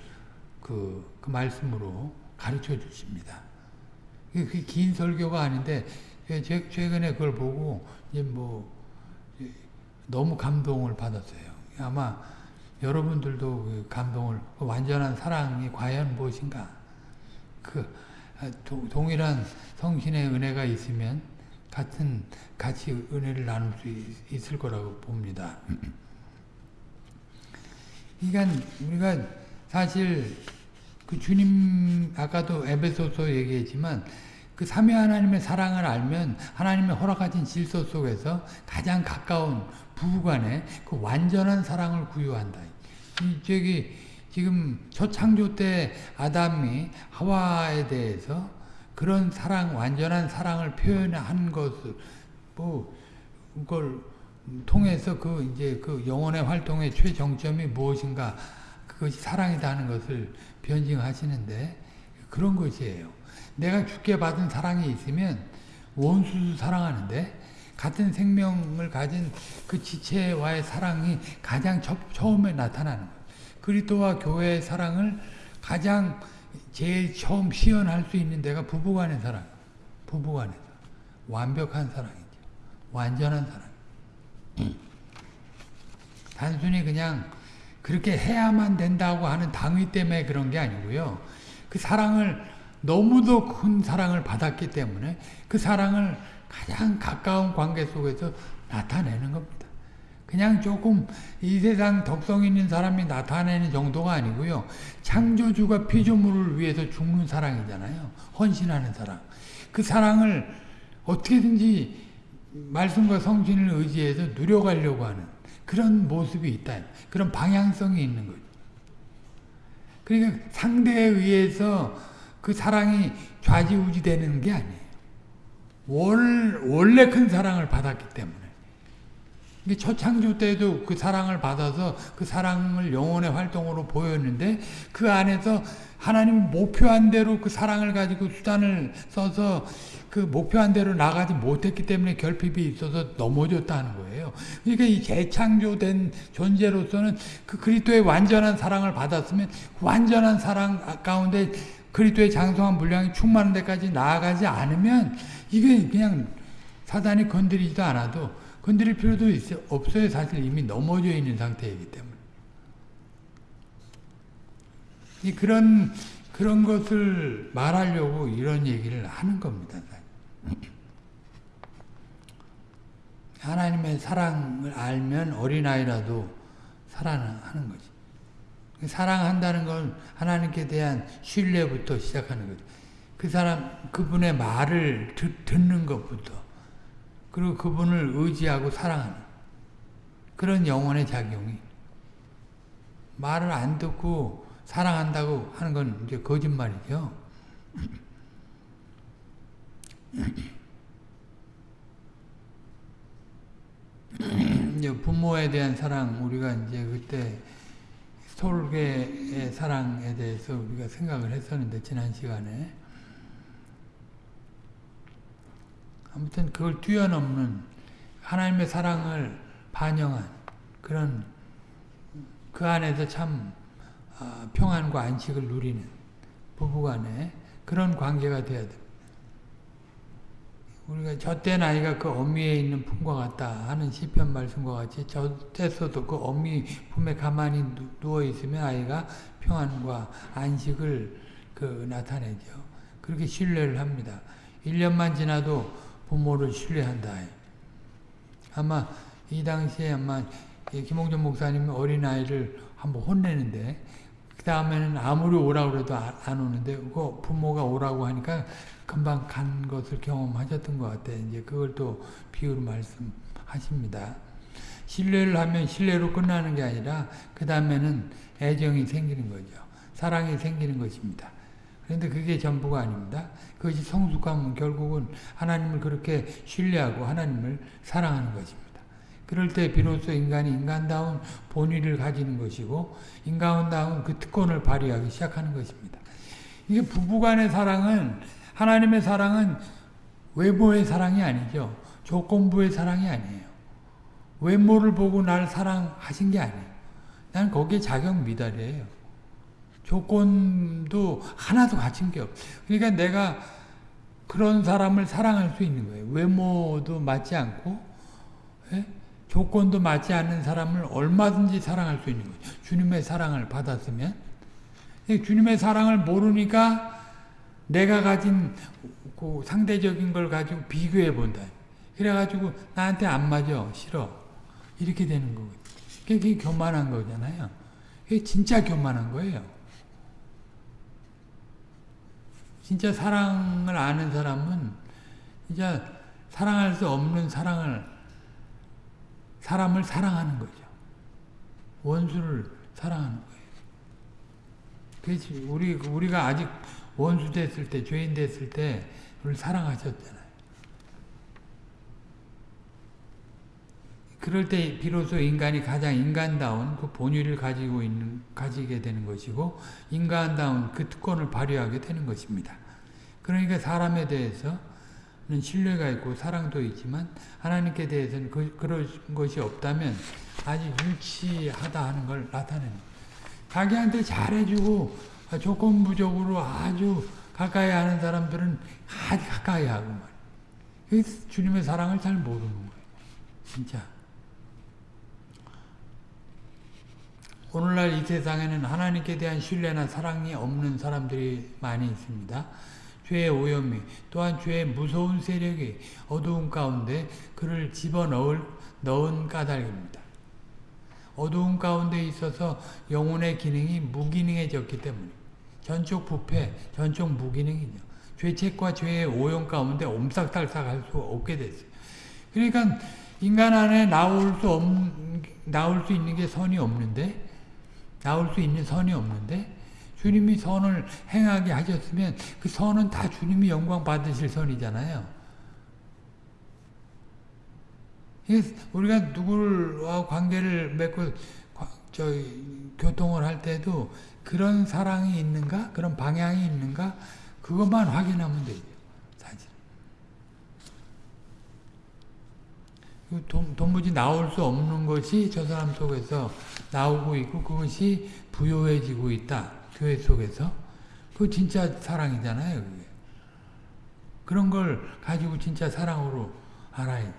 그, 그 말씀으로 가르쳐 주십니다. 그긴 설교가 아닌데 최근에 그걸 보고 이제 뭐 너무 감동을 받았어요. 아마 여러분들도 그 감동을 그 완전한 사랑이 과연 무엇인가? 그 동일한 성신의 은혜가 있으면 같은 같이 은혜를 나눌 수 있을 거라고 봅니다. 그러니까 우리가 사실 그 주님 아까도 에베소서 얘기했지만 그 삼위 하나님의 사랑을 알면 하나님의 허락하신 질서 속에서 가장 가까운 부부간의 그 완전한 사랑을 구유한다. 이 저기 지금 첫 창조 때 아담이 하와에 대해서 그런 사랑 완전한 사랑을 표현한 것을 뭐 그걸 통해서 그 이제 그 영혼의 활동의 최정점이 무엇인가 그것이 사랑이다 하는 것을 변증하시는데 그런 것이에요. 내가 죽게 받은 사랑이 있으면 원수도 사랑하는데 같은 생명을 가진 그 지체와의 사랑이 가장 첫, 처음에 나타나는 거예요. 그리스도와 교회의 사랑을 가장 제일 처음 시연할 수 있는 데가 부부간의 사랑. 부부간의 사랑. 완벽한 사랑이죠. 완전한 사랑. 단순히 그냥 그렇게 해야만 된다고 하는 당위 때문에 그런 게 아니고요. 그 사랑을 너무도 큰 사랑을 받았기 때문에 그 사랑을 가장 가까운 관계 속에서 나타내는 겁니다. 그냥 조금 이 세상 덕성 있는 사람이 나타내는 정도가 아니고요. 창조주가 피조물을 위해서 죽는 사랑이잖아요. 헌신하는 사랑. 그 사랑을 어떻게든지 말씀과 성신을 의지해서 누려가려고 하는 그런 모습이 있다. 그런 방향성이 있는 거죠. 그러니까 상대에 의해서 그 사랑이 좌지우지 되는 게 아니에요. 월, 원래 큰 사랑을 받았기 때문에. 첫 창조 때도 그 사랑을 받아서 그 사랑을 영혼의 활동으로 보였는데 그 안에서 하나님 목표한 대로 그 사랑을 가지고 수단을 써서 그 목표한 대로 나가지 못했기 때문에 결핍이 있어서 넘어졌다는 거예요. 그러니까 이 재창조된 존재로서는 그 그리스도의 완전한 사랑을 받았으면 완전한 사랑 가운데 그리스도의 장성한 분량이 충만한 데까지 나아가지 않으면 이게 그냥 사단이 건드리지도 않아도 건드릴 필요도 있어, 없어요. 사실 이미 넘어져 있는 상태이기 때문에. 그런, 그런 것을 말하려고 이런 얘기를 하는 겁니다. 하나님의 사랑을 알면 어린아이라도 사랑하는 거지. 사랑한다는 건 하나님께 대한 신뢰부터 시작하는 거지. 그 사람, 그분의 말을 듣, 듣는 것부터. 그리고 그분을 의지하고 사랑하는. 그런 영혼의 작용이. 말을 안 듣고 사랑한다고 하는 건 이제 거짓말이죠. 부모에 대한 사랑 우리가 이제 그때 솔개의 사랑에 대해서 우리가 생각을 했었는데 지난 시간에 아무튼 그걸 뛰어넘는 하나님의 사랑을 반영한 그런 그 안에서 참 아, 평안과 안식을 누리는 부부간에 그런 관계가 돼야 됩니다. 우리가 젖된 아이가 그 어미에 있는 품과 같다 하는 시편 말씀과 같이 젖됐어도 그 어미 품에 가만히 누워 있으면 아이가 평안과 안식을 그 나타내죠. 그렇게 신뢰를 합니다. 1년만 지나도 부모를 신뢰한다. 아마 이 당시에 아마 김홍준 목사님이 어린아이를 한번 혼내는데 그 다음에는 아무리 오라고 해도 안 오는데 그 부모가 오라고 하니까 금방 간 것을 경험하셨던 것 같아요. 이제 그걸 또 비유로 말씀하십니다. 신뢰를 하면 신뢰로 끝나는 게 아니라 그 다음에는 애정이 생기는 거죠. 사랑이 생기는 것입니다. 그런데 그게 전부가 아닙니다. 그것이 성숙하면 결국은 하나님을 그렇게 신뢰하고 하나님을 사랑하는 것입니다. 그럴 때 비로소 인간이 인간다운 본의를 가지는 것이고 인간다운 그 특권을 발휘하기 시작하는 것입니다. 이게 부부간의 사랑은 하나님의 사랑은 외모의 사랑이 아니죠. 조건부의 사랑이 아니에요. 외모를 보고 날 사랑하신 게 아니에요. 난 거기에 자격 미달이에요. 조건도 하나도 갖춘 게 없어요. 그러니까 내가 그런 사람을 사랑할 수 있는 거예요. 외모도 맞지 않고 예? 조건도 맞지 않는 사람을 얼마든지 사랑할 수 있는 거죠. 주님의 사랑을 받았으면 주님의 사랑을 모르니까 내가 가진 그 상대적인 걸 가지고 비교해 본다. 그래가지고 나한테 안 맞아 싫어 이렇게 되는 거거든. 그게 교만한 거잖아요. 그게 진짜 교만한 거예요. 진짜 사랑을 아는 사람은 진짜 사랑할 수 없는 사랑을 사람을 사랑하는 거죠. 원수를 사랑하는 거예요. 그렇지. 우리 우리가 아직 원수 됐을 때, 죄인 됐을 때, 우리 사랑하셨잖아요. 그럴 때 비로소 인간이 가장 인간다운 그 본의를 가지고 있는, 가지게 되는 것이고, 인간다운 그 특권을 발휘하게 되는 것입니다. 그러니까 사람에 대해서는 신뢰가 있고 사랑도 있지만, 하나님께 대해서는 그, 그런 것이 없다면 아주 유치하다 하는 걸 나타내는 자기한테 잘해주고, 아, 조건부적으로 아주 가까이 하는 사람들은 아주 가까이 하고 말이에요. 주님의 사랑을 잘 모르는 거예요. 진짜. 오늘날 이 세상에는 하나님께 대한 신뢰나 사랑이 없는 사람들이 많이 있습니다. 죄의 오염이 또한 죄의 무서운 세력이 어두운 가운데 그를 집어넣을 넣은 까닭입니다. 어두운 가운데 있어서 영혼의 기능이 무기능해졌기 때문에 전적 부패, 전적 무기능이죠. 죄책과 죄의 오염 가운데 옴싹달싹할 수 없게 됐어요. 그러니까 인간 안에 나올 수 없, 나올 수 있는 게 선이 없는데 나올 수 있는 선이 없는데 주님이 선을 행하게 하셨으면 그 선은 다 주님이 영광 받으실 선이잖아요. 우리가 누구와 관계를 맺고 저 교통을 할 때도 그런 사랑이 있는가? 그런 방향이 있는가? 그것만 확인하면 되죠. 사실. 도무지 나올 수 없는 것이 저 사람 속에서 나오고 있고 그것이 부요해지고 있다. 교회 속에서. 그 진짜 사랑이잖아요. 그게. 그런 걸 가지고 진짜 사랑으로 알아야 돼.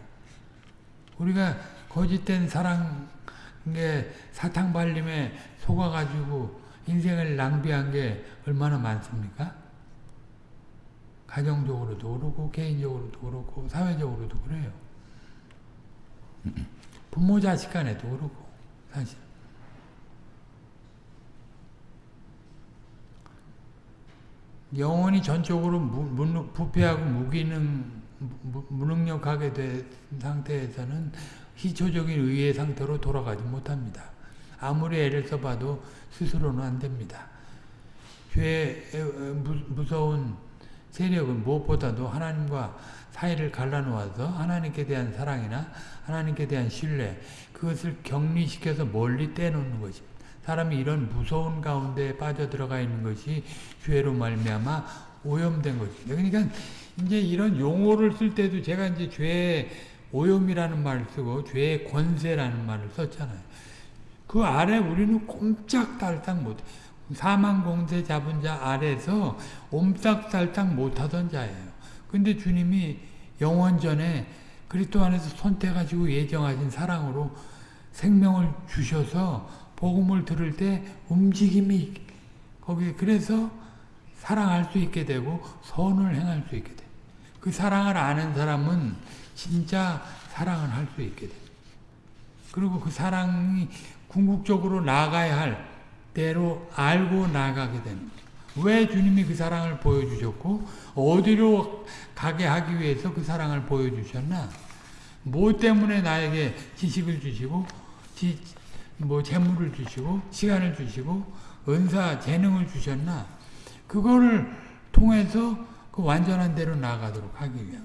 우리가 거짓된 사랑, 게 사탕 발림에 속아가지고 인생을 낭비한 게 얼마나 많습니까? 가정적으로도 그렇고 개인적으로도 그렇고 사회적으로도 그래요. 부모 자식 간에도 그렇고 사실 영혼이 전적으로 무, 무, 부패하고 무기능 무, 무능력하게 된 상태에서는 희초적인 의의 상태로 돌아가지 못합니다. 아무리 애를 써봐도 스스로는 안 됩니다. 죄의 무서운 세력은 무엇보다도 하나님과 사이를 갈라놓아서 하나님께 대한 사랑이나 하나님께 대한 신뢰 그것을 격리시켜서 멀리 떼놓는 것입니다. 사람이 이런 무서운 가운데 빠져들어가 있는 것이 죄로 말미암아 오염된 것입니다. 그러니까 이제 이런 용어를 쓸 때도 제가 이제 죄의 오염이라는 말을 쓰고 죄의 권세라는 말을 썼잖아요. 그 아래 우리는 꼼짝달싹 못 사망 공세 잡은 자 아래서 옴싹달싹 못하던 자예요. 근데 주님이 영원전에 그리스도 안에서 선택하시고 예정하신 사랑으로 생명을 주셔서 복음을 들을 때 움직임이 거기 그래서 사랑할 수 있게 되고 선을 행할 수 있게 돼. 그 사랑을 아는 사람은 진짜 사랑을 할 수 있게 돼. 그리고 그 사랑이 궁극적으로 나가야 할 대로 알고 나가게 됩니다. 왜 주님이 그 사랑을 보여주셨고 어디로 가게 하기 위해서 그 사랑을 보여주셨나? 뭐 때문에 나에게 지식을 주시고 지, 뭐 재물을 주시고 시간을 주시고 은사 재능을 주셨나? 그거를 통해서 그 완전한 대로 나가도록 하기 위한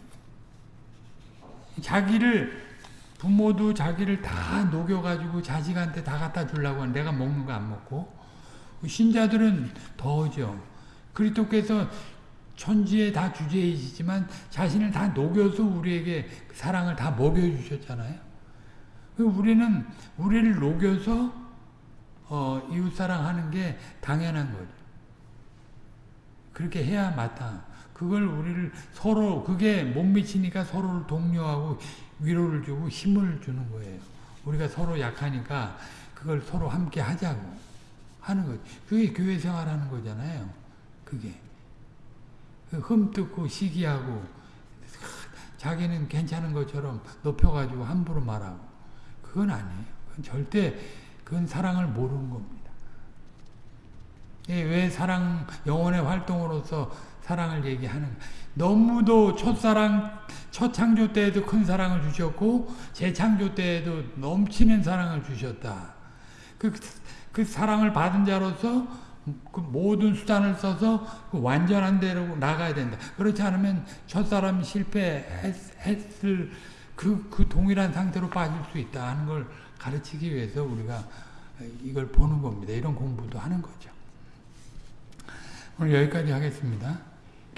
자기를 부모도 자기를 다 녹여가지고 자식한테 다 갖다 주려고 하는 내가 먹는 거 안 먹고 신자들은 더죠. 그리스도께서 천지에 다 주제이시지만 자신을 다 녹여서 우리에게 사랑을 다 먹여주셨잖아요. 우리는 우리를 녹여서 어, 이웃사랑하는 게 당연한 거죠. 그렇게 해야 마땅. 그걸 우리를 서로 그게 못 미치니까 서로를 독려하고 위로를 주고 힘을 주는 거예요. 우리가 서로 약하니까 그걸 서로 함께 하자고 하는 거죠. 그게 교회 생활하는 거잖아요. 그게. 그 흠뜯고 시기하고 자기는 괜찮은 것처럼 높여가지고 함부로 말하고 그건 아니에요. 그건 절대 그건 사랑을 모르는 겁니다. 예, 왜 사랑 영혼의 활동으로서 사랑을 얘기하는 너무도 첫사랑 첫 창조 때에도 큰 사랑을 주셨고 재창조 때에도 넘치는 사랑을 주셨다. 그, 그 사랑을 받은 자로서 그 모든 수단을 써서 그 완전한 대로 나가야 된다. 그렇지 않으면 첫사람이 실패했을 그, 그 동일한 상태로 빠질 수 있다 하는 걸 가르치기 위해서 우리가 이걸 보는 겁니다. 이런 공부도 하는 거죠. 오늘 여기까지 하겠습니다.